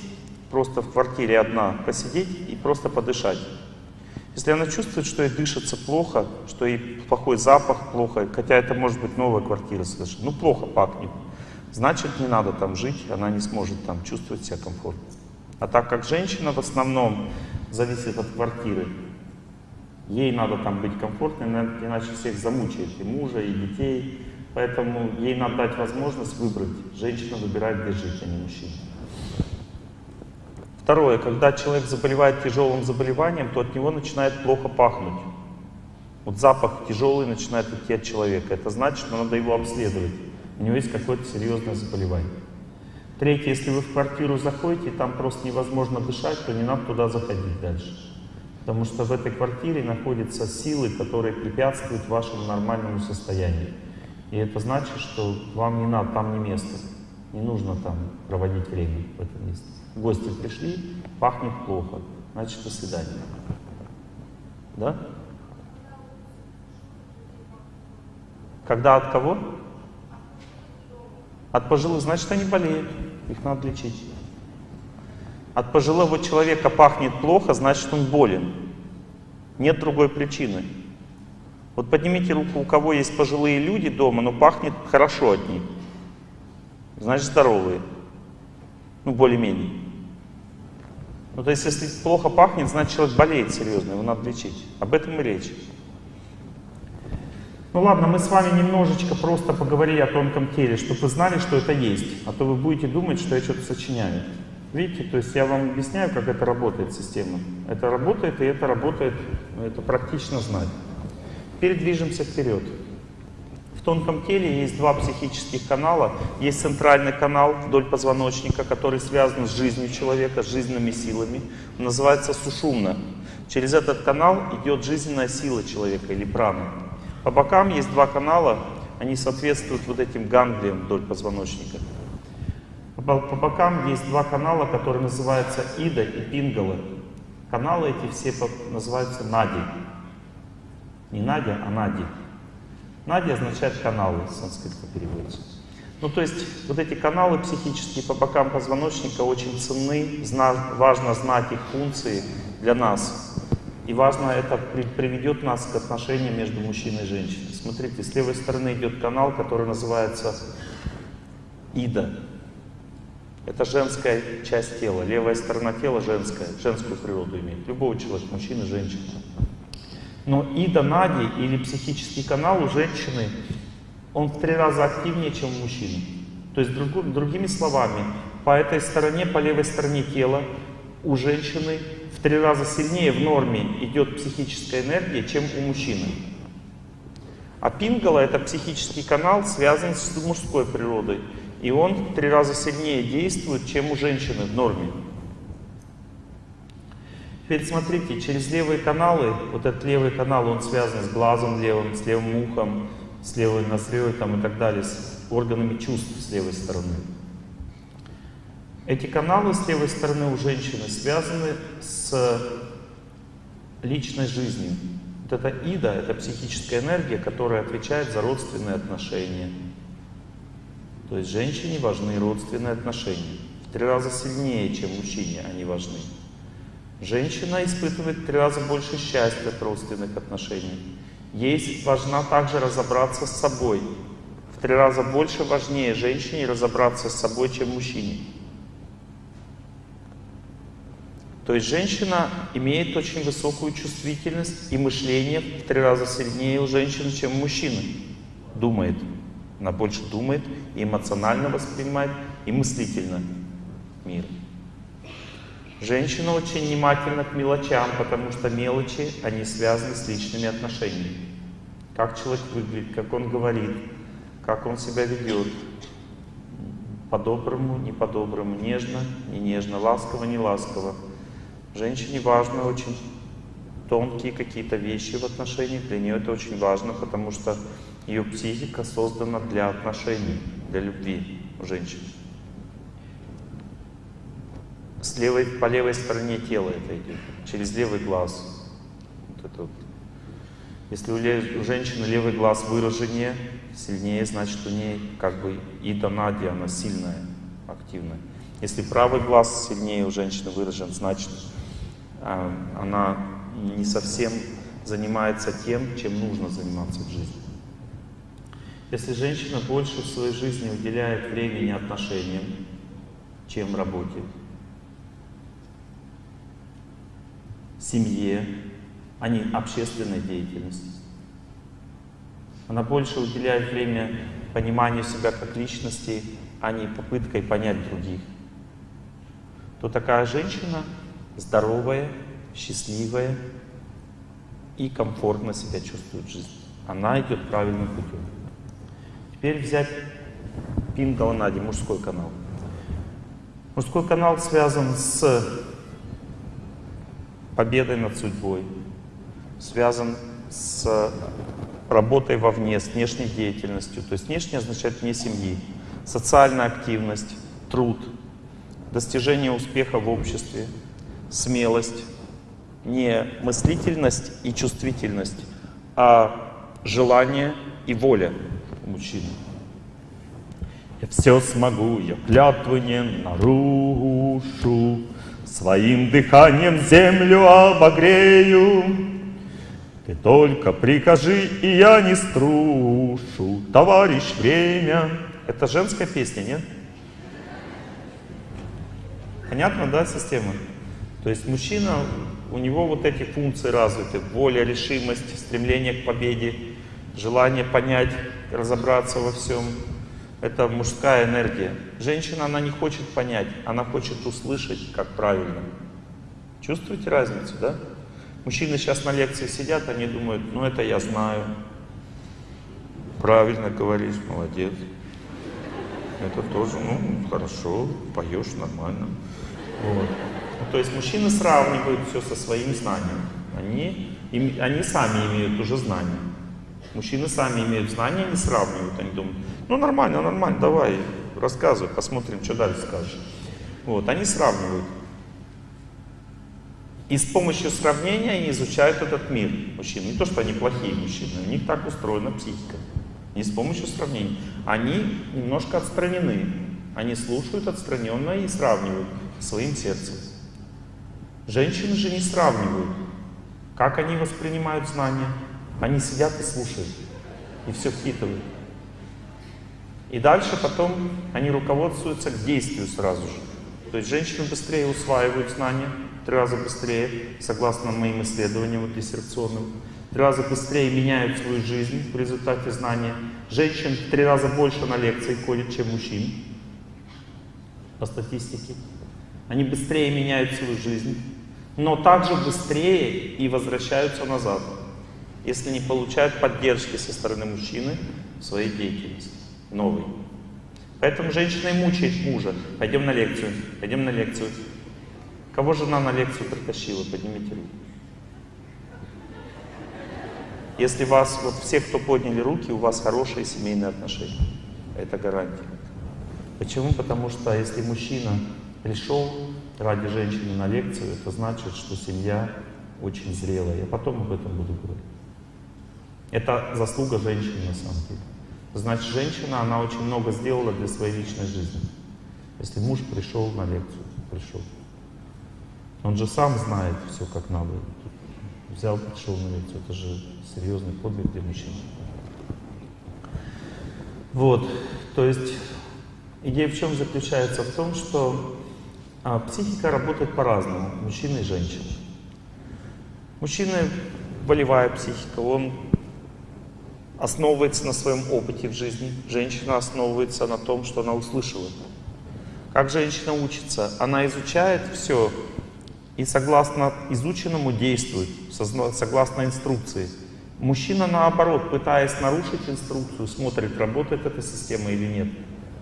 просто в квартире одна, посидеть и просто подышать. Если она чувствует, что ей дышится плохо, что ей плохой запах плохо, хотя это может быть новая квартира совершенно, ну плохо пахнет, значит не надо там жить, она не сможет там чувствовать себя комфортно. А так как женщина в основном зависит от квартиры, Ей надо там быть комфортно, иначе всех замучает, и мужа, и детей. Поэтому ей надо дать возможность выбрать. Женщина выбирает, где жить, а не мужчина. Второе. Когда человек заболевает тяжелым заболеванием, то от него начинает плохо пахнуть. Вот запах тяжелый начинает идти от человека. Это значит, что надо его обследовать. У него есть какое-то серьезное заболевание. Третье. Если вы в квартиру заходите, и там просто невозможно дышать, то не надо туда заходить дальше. Потому что в этой квартире находятся силы, которые препятствуют вашему нормальному состоянию. И это значит, что вам не надо, там не место. Не нужно там проводить время в этом месте. Гости пришли, пахнет плохо. Значит, до свидания. Да? Когда от кого? От пожилых, значит, они болеют. Их надо лечить. От пожилого человека пахнет плохо, значит он болен. Нет другой причины. Вот поднимите руку, у кого есть пожилые люди дома, но пахнет хорошо от них. Значит здоровые. Ну, более-менее. Ну, то есть, если плохо пахнет, значит человек болеет серьезно, его надо лечить. Об этом и речь. Ну ладно, мы с вами немножечко просто поговорили о тонком теле, чтобы вы знали, что это есть. А то вы будете думать, что я что-то сочиняю. Видите, то есть я вам объясняю, как это работает система. Это работает, и это работает, это практично знать. Теперь движемся вперед. В тонком теле есть два психических канала. Есть центральный канал вдоль позвоночника, который связан с жизнью человека, с жизненными силами. Он называется сушумна. Через этот канал идет жизненная сила человека или прана. По бокам есть два канала, они соответствуют вот этим ганглиям вдоль позвоночника. По, бокам есть два канала, которые называются Ида и Пингала. Каналы эти все называются Нади. Не Надя, а Нади. Нади означает каналы, с санскрита переводится. Ну, то есть, вот эти каналы психические по бокам позвоночника очень ценны, зна важно знать их функции для нас. И важно, это при приведет нас к отношениям между мужчиной и женщиной. Смотрите, с левой стороны идет канал, который называется Ида. Это женская часть тела. Левая сторона тела женская, женскую природу имеет. Любого человека, мужчины, женщины. Но ида нади или психический канал у женщины, он в три раза активнее, чем у мужчины. То есть, друг, другими словами, по этой стороне, по левой стороне тела у женщины в три раза сильнее в норме идет психическая энергия, чем у мужчины. А пингала — это психический канал, связан с мужской природой. И он в три раза сильнее действует, чем у женщины в норме. Теперь смотрите, через левые каналы, вот этот левый канал, он связан с глазом левым, с левым ухом, с левой ноздрёй там, и так далее, с органами чувств с левой стороны. Эти каналы с левой стороны у женщины связаны с личной жизнью. Вот это ида, это психическая энергия, которая отвечает за родственные отношения, то есть женщине важны родственные отношения. В три раза сильнее, чем мужчине они важны. Женщина испытывает в три раза больше счастья от родственных отношений. Ей важно также разобраться с собой. В три раза больше важнее женщине разобраться с собой, чем мужчине. То есть женщина имеет очень высокую чувствительность и мышление в три раза сильнее у женщины, чем у мужчины. Думает. Она больше думает, и эмоционально воспринимает, и мыслительно. мира. Женщина очень внимательна к мелочам, потому что мелочи, они связаны с личными отношениями. Как человек выглядит, как он говорит, как он себя ведет. По-доброму, не по-доброму, нежно, не нежно, ласково, не ласково. Женщине важно очень тонкие какие-то вещи в отношениях. Для нее это очень важно, потому что ее психика создана для отношений, для любви у женщин. С левой, по левой стороне тела это идет, через левый глаз. Вот это вот. Если у, у женщины левый глаз выраженнее, сильнее, значит у нее как бы и донадия, она сильная, активная. Если правый глаз сильнее у женщины выражен, значит э, она не совсем занимается тем, чем нужно заниматься в жизни. Если женщина больше в своей жизни уделяет времени отношениям, чем работе, семье, а не общественной деятельности. Она больше уделяет время пониманию себя как личности, а не попыткой понять других. То такая женщина здоровая, счастливая и комфортно себя чувствует в жизни. Она идет правильным путем. Теперь взять Пингаланади, мужской канал. Мужской канал связан с победой над судьбой, связан с работой вовне, с внешней деятельностью. То есть внешне означает вне семьи. Социальная активность, труд, достижение успеха в обществе, смелость, не мыслительность и чувствительность, а желание и воля мужчины. Я все смогу, я клятвы не нарушу, Своим дыханием землю обогрею. Ты только прикажи, и я не струшу, Товарищ, время. Это женская песня, нет? Понятно, да, система? То есть мужчина, у него вот эти функции развиты. Воля, решимость, стремление к победе, желание понять, разобраться во всем. Это мужская энергия. Женщина, она не хочет понять, она хочет услышать, как правильно. Чувствуете разницу, да? Мужчины сейчас на лекции сидят, они думают, ну это я знаю. Правильно говоришь, молодец. Это тоже, ну, хорошо, поешь нормально. Вот. То есть мужчины сравнивают все со своим знанием. Они, им, они сами имеют уже знания. Мужчины сами имеют знания, не сравнивают. Они думают, ну нормально, нормально, давай, рассказывай, посмотрим, что дальше скажешь. Вот, они сравнивают. И с помощью сравнения они изучают этот мир мужчин. Не то, что они плохие мужчины, у них так устроена психика. Не с помощью сравнения. Они немножко отстранены. Они слушают отстраненно и сравнивают своим сердцем. Женщины же не сравнивают. Как они воспринимают знания? Они сидят и слушают. И все впитывают. И дальше потом они руководствуются к действию сразу же. То есть женщины быстрее усваивают знания, три раза быстрее, согласно моим исследованиям вот, диссертационным, три раза быстрее меняют свою жизнь в результате знания. Женщин в три раза больше на лекции ходят, чем мужчин, по статистике. Они быстрее меняют свою жизнь, но также быстрее и возвращаются назад, если не получают поддержки со стороны мужчины в своей деятельности, новой. Поэтому женщина и мучает мужа. Пойдем на лекцию, пойдем на лекцию. Кого жена на лекцию притащила? Поднимите руку. Если вас, вот все, кто подняли руки, у вас хорошие семейные отношения. Это гарантия. Почему? Потому что если мужчина пришел ради женщины на лекцию, это значит, что семья очень зрелая. Я потом об этом буду говорить. Это заслуга женщины на самом деле. Значит, женщина, она очень много сделала для своей личной жизни. Если муж пришел на лекцию, пришел. Он же сам знает все, как надо. Взял, пришел на лекцию. Это же серьезный подвиг для мужчин. Вот, то есть идея в чем заключается? В том, что а психика работает по-разному, мужчины и женщины. Мужчина волевая психика, он основывается на своем опыте в жизни. Женщина основывается на том, что она услышала. Как женщина учится? Она изучает все и согласно изученному действует, согласно инструкции. Мужчина, наоборот, пытаясь нарушить инструкцию, смотрит, работает эта система или нет.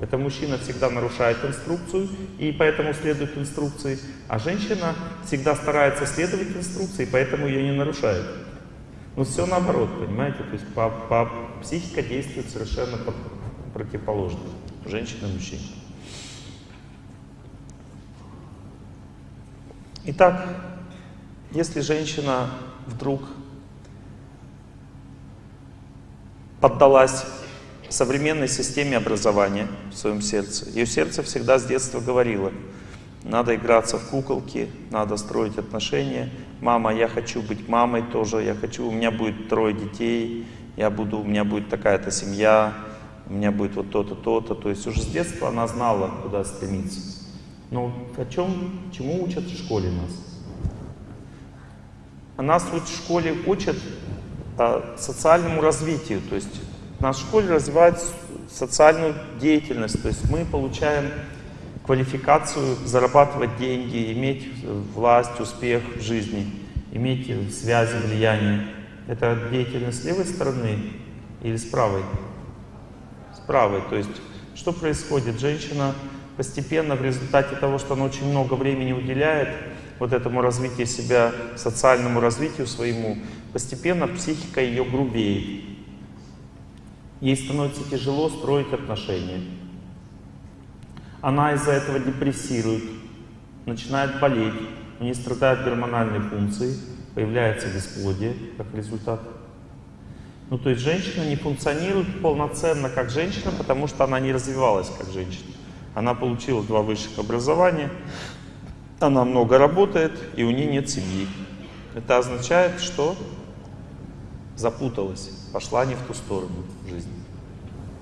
Это мужчина всегда нарушает инструкцию и поэтому следует инструкции, а женщина всегда старается следовать инструкции, поэтому ее не нарушает. Но все наоборот, понимаете? То есть по, по, психика действует совершенно по, противоположно. Женщина и мужчина. Итак, если женщина вдруг поддалась современной системе образования в своем сердце. Ее сердце всегда с детства говорило, надо играться в куколки, надо строить отношения. Мама, я хочу быть мамой тоже, я хочу, у меня будет трое детей, я буду, у меня будет такая-то семья, у меня будет вот то-то, то-то. То есть уже с детства она знала, куда стремиться. Но о чем, чему учат в школе нас? А нас вот в школе учат а, социальному развитию, то есть в нашей школе развивают социальную деятельность, то есть мы получаем квалификацию зарабатывать деньги, иметь власть, успех в жизни, иметь связи, влияние. Это деятельность с левой стороны или с правой? С правой. То есть что происходит? Женщина постепенно в результате того, что она очень много времени уделяет вот этому развитию себя, социальному развитию своему, постепенно психика ее грубеет. Ей становится тяжело строить отношения. Она из-за этого депрессирует, начинает болеть, у нее страдают гормональные функции, появляется бесплодие как результат. Ну, то есть женщина не функционирует полноценно как женщина, потому что она не развивалась как женщина. Она получила два высших образования, она много работает, и у нее нет семьи. Это означает, что запуталась, пошла не в ту сторону жизни.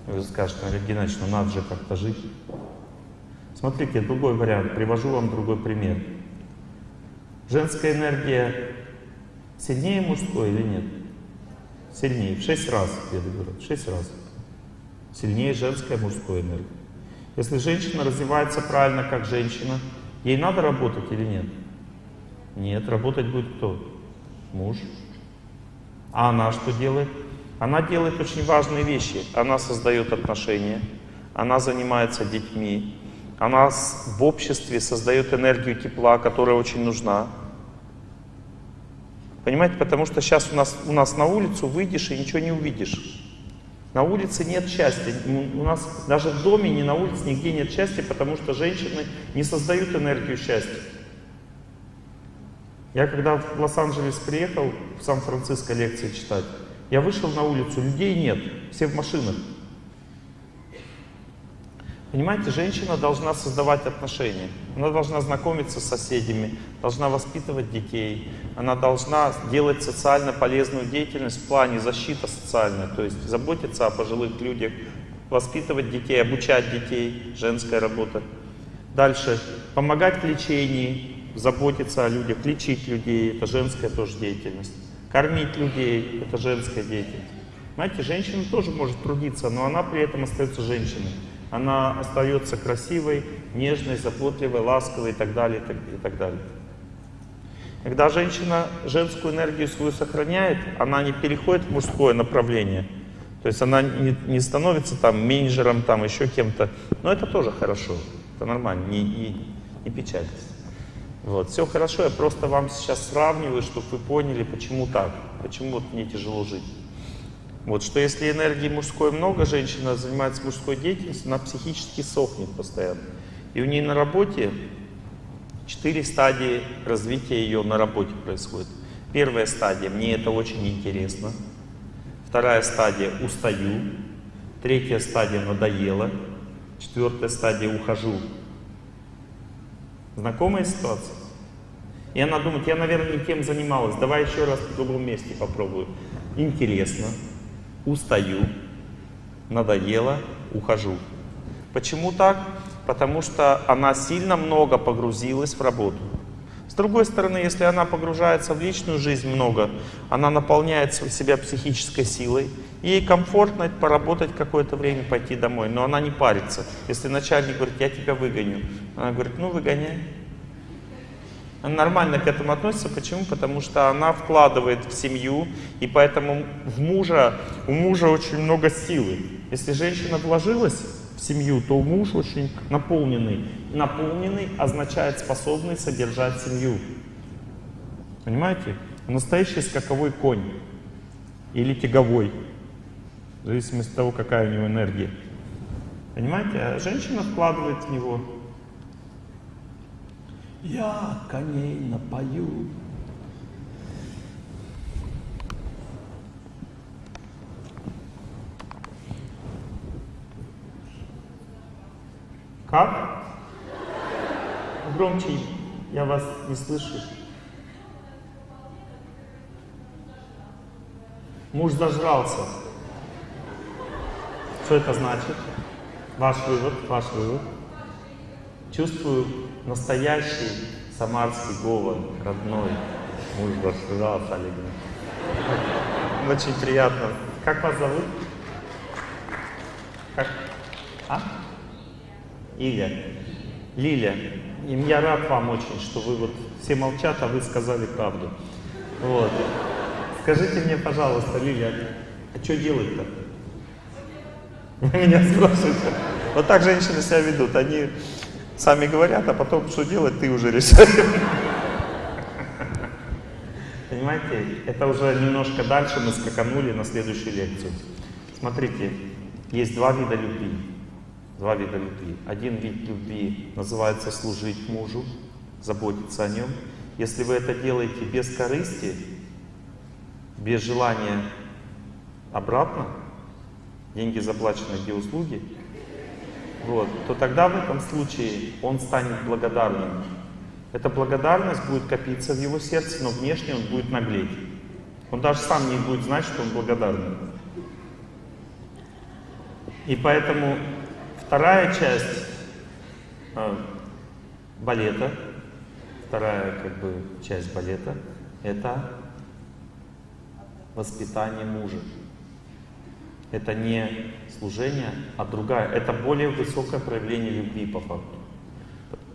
Вы скажете, Олег Геннадьевич, ну надо же как-то жить. Смотрите, другой вариант, привожу вам другой пример. Женская энергия сильнее мужской или нет? Сильнее, в 6 раз, я говорю, в 6 раз. Сильнее женская мужской энергия. Если женщина развивается правильно как женщина, ей надо работать или нет? Нет, работать будет кто? Муж. А она что делает? Она делает очень важные вещи. Она создает отношения, она занимается детьми, она в обществе создает энергию тепла, которая очень нужна. Понимаете, потому что сейчас у нас, у нас на улицу выйдешь и ничего не увидишь. На улице нет счастья. У нас даже в доме, ни на улице, нигде нет счастья, потому что женщины не создают энергию счастья. Я когда в Лос-Анджелес приехал, в Сан-Франциско лекции читать, я вышел на улицу, людей нет, все в машинах. Понимаете, женщина должна создавать отношения. Она должна знакомиться с соседями, должна воспитывать детей. Она должна делать социально полезную деятельность в плане защиты социальной, то есть заботиться о пожилых людях, воспитывать детей, обучать детей, женская работа. Дальше, помогать в лечении, заботиться о людях, лечить людей, это женская тоже деятельность. Кормить людей — это женская деятельность. Знаете, женщина тоже может трудиться, но она при этом остается женщиной. Она остается красивой, нежной, заботливой, ласковой и так далее, и так, далее. Когда женщина женскую энергию свою сохраняет, она не переходит в мужское направление. То есть она не, не становится там менеджером, там еще кем-то. Но это тоже хорошо, это нормально, не, не, не печальтесь. Вот, все хорошо, я просто вам сейчас сравниваю, чтобы вы поняли, почему так, почему вот мне тяжело жить. Вот, что если энергии мужской много, женщина занимается мужской деятельностью, она психически сохнет постоянно. И у нее на работе четыре стадии развития ее на работе происходит. Первая стадия, мне это очень интересно. Вторая стадия, устаю. Третья стадия, надоело. Четвертая стадия, ухожу. Знакомая ситуация? И она думает, я, наверное, не тем занималась, давай еще раз в другом месте попробую. Интересно, устаю, надоело, ухожу. Почему так? Потому что она сильно много погрузилась в работу. С другой стороны, если она погружается в личную жизнь много, она наполняет себя психической силой, Ей комфортно поработать какое-то время, пойти домой, но она не парится. Если начальник говорит, я тебя выгоню, она говорит, ну выгоняй. Она нормально к этому относится. Почему? Потому что она вкладывает в семью, и поэтому в мужа, у мужа очень много силы. Если женщина вложилась в семью, то муж очень наполненный. Наполненный означает способный содержать семью. Понимаете? Настоящий скаковой конь или тяговой, в зависимости от того, какая у него энергия. Понимаете? А женщина вкладывает в него я коней напою. Как? Громче, я вас не слышу. Муж зажрался. Что это значит? Ваш вывод, ваш вывод. Чувствую настоящий самарский говор, родной. Муж зажрался, Олег. Очень приятно. Как вас зовут? Как? А? Иля. Лиля. И я рад вам очень, что вы вот все молчат, а вы сказали правду. Вот. Скажите мне, пожалуйста, Лиля, а что делать-то? Меня спрашиваете. Вот так женщины себя ведут. Они сами говорят, а потом что делать, ты уже решаешь. Понимаете, это уже немножко дальше мы скаканули на следующую лекцию. Смотрите, есть два вида любви. Два вида любви. Один вид любви называется служить мужу, заботиться о нем. Если вы это делаете без корысти, без желания обратно, деньги заплачены где услуги, вот, то тогда в этом случае он станет благодарным. Эта благодарность будет копиться в его сердце, но внешне он будет наглеть. Он даже сам не будет знать, что он благодарный. И поэтому вторая часть э, балета, вторая как бы часть балета, это воспитание мужа. Это не служение, а другая. Это более высокое проявление любви по факту.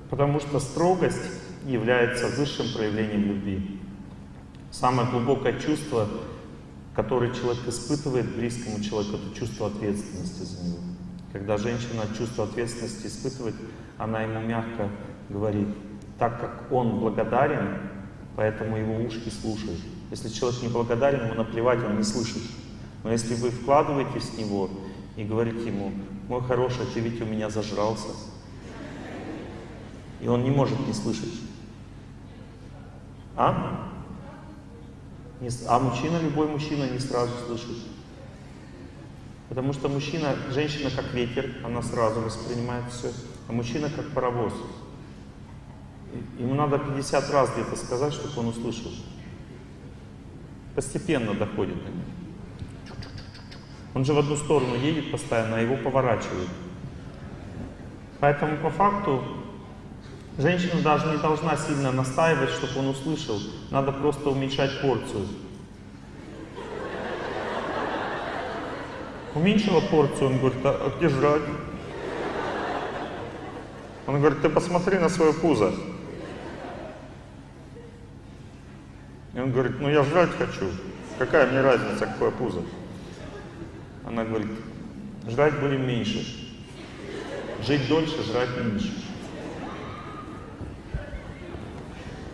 Потому что строгость является высшим проявлением любви. Самое глубокое чувство, которое человек испытывает близкому человеку, это чувство ответственности за него. Когда женщина чувство ответственности испытывает, она ему мягко говорит, так как он благодарен, поэтому его ушки слушают. Если человек не благодарен, ему наплевать, он не слышит. Но если вы вкладываетесь в него и говорите ему, мой хороший, ты ведь у меня зажрался, и он не может не слышать. А? А мужчина, любой мужчина не сразу слышит. Потому что мужчина, женщина как ветер, она сразу воспринимает все, а мужчина как паровоз. Ему надо 50 раз где-то сказать, чтобы он услышал. Постепенно доходит до него. Он же в одну сторону едет постоянно, а его поворачивают. Поэтому по факту женщина даже не должна сильно настаивать, чтобы он услышал. Надо просто уменьшать порцию. Уменьшила порцию, он говорит, а, а где жрать? Он говорит, ты посмотри на свое пузо. И он говорит, ну я жрать хочу. Какая мне разница, какое пузо? Она говорит, жрать будем меньше. Жить дольше, жрать меньше.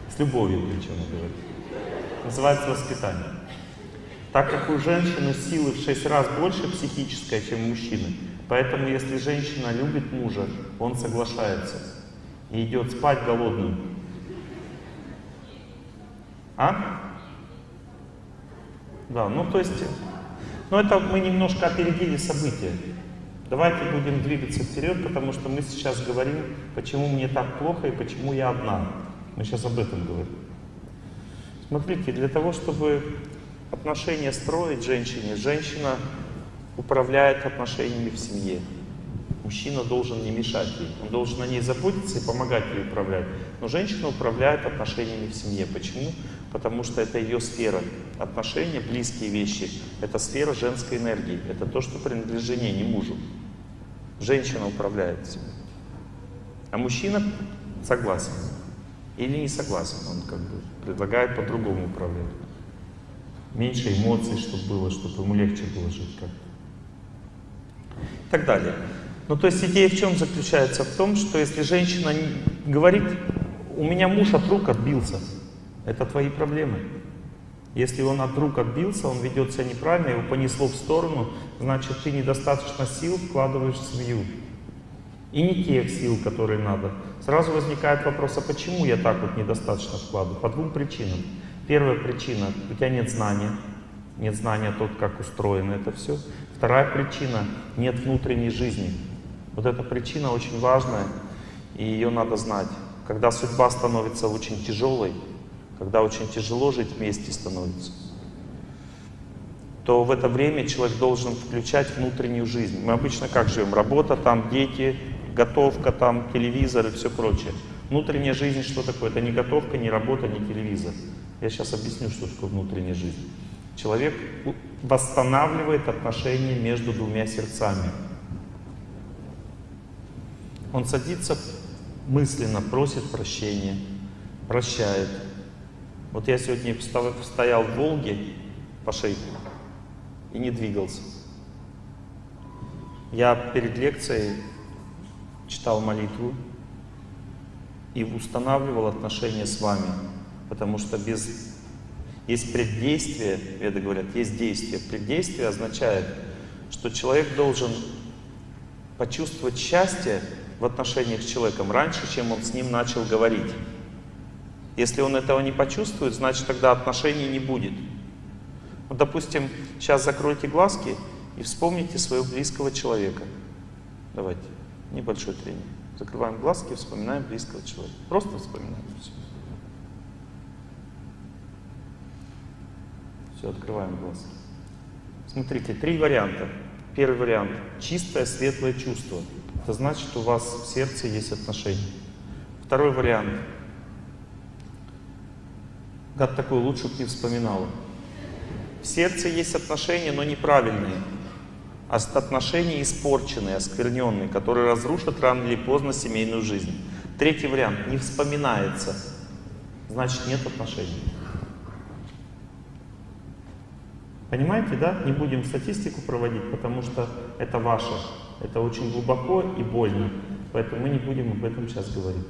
С любовью причем говорит. Называется воспитание. Так как у женщины силы в шесть раз больше психическая, чем у мужчины, поэтому если женщина любит мужа, он соглашается и идет спать голодным. А? Да, ну то есть но это мы немножко опередили события. Давайте будем двигаться вперед, потому что мы сейчас говорим, почему мне так плохо и почему я одна. Мы сейчас об этом говорим. Смотрите, для того, чтобы отношения строить женщине, женщина управляет отношениями в семье. Мужчина должен не мешать ей. Он должен о ней заботиться и помогать ей управлять. Но женщина управляет отношениями в семье. Почему? Потому что это ее сфера. Отношения, близкие вещи, это сфера женской энергии. Это то, что принадлежит не мужу. Женщина управляет всем. А мужчина согласен. Или не согласен. Он как бы предлагает по-другому управлять. Меньше эмоций, чтобы было, чтобы ему легче было жить как-то. И так далее. Ну, то есть идея в чем заключается? В том, что если женщина говорит, у меня муж от рук отбился, это твои проблемы. Если он от рук отбился, он ведет себя неправильно, его понесло в сторону, значит, ты недостаточно сил вкладываешь в семью. И не тех сил, которые надо. Сразу возникает вопрос, а почему я так вот недостаточно вкладываю? По двум причинам. Первая причина, у тебя нет знания. Нет знания о том, как устроено это все. Вторая причина, нет внутренней жизни. Вот эта причина очень важная, и ее надо знать. Когда судьба становится очень тяжелой, когда очень тяжело жить вместе становится, то в это время человек должен включать внутреннюю жизнь. Мы обычно как живем? Работа, там дети, готовка, там телевизор и все прочее. Внутренняя жизнь что такое? Это не готовка, не работа, не телевизор. Я сейчас объясню, что такое внутренняя жизнь. Человек восстанавливает отношения между двумя сердцами. Он садится мысленно, просит прощения, прощает. Вот я сегодня стоял в Волге по шейку и не двигался. Я перед лекцией читал молитву и устанавливал отношения с вами, потому что без есть преддействие, веды говорят, есть действие. Преддействие означает, что человек должен почувствовать счастье в отношениях с человеком раньше, чем он с ним начал говорить. Если он этого не почувствует, значит тогда отношений не будет. Вот, допустим, сейчас закройте глазки и вспомните своего близкого человека. Давайте, небольшой тренинг. Закрываем глазки, вспоминаем близкого человека. Просто вспоминаем все. Все, открываем глазки. Смотрите, три варианта. Первый вариант — чистое, светлое чувство. Это значит, у вас в сердце есть отношения. Второй вариант. Гад такой, лучше бы не вспоминала. В сердце есть отношения, но неправильные. А отношения испорченные, оскверненные, которые разрушат рано или поздно семейную жизнь. Третий вариант. Не вспоминается. Значит, нет отношений. Понимаете, да? Не будем статистику проводить, потому что это ваше. Это очень глубоко и больно. Поэтому мы не будем об этом сейчас говорить.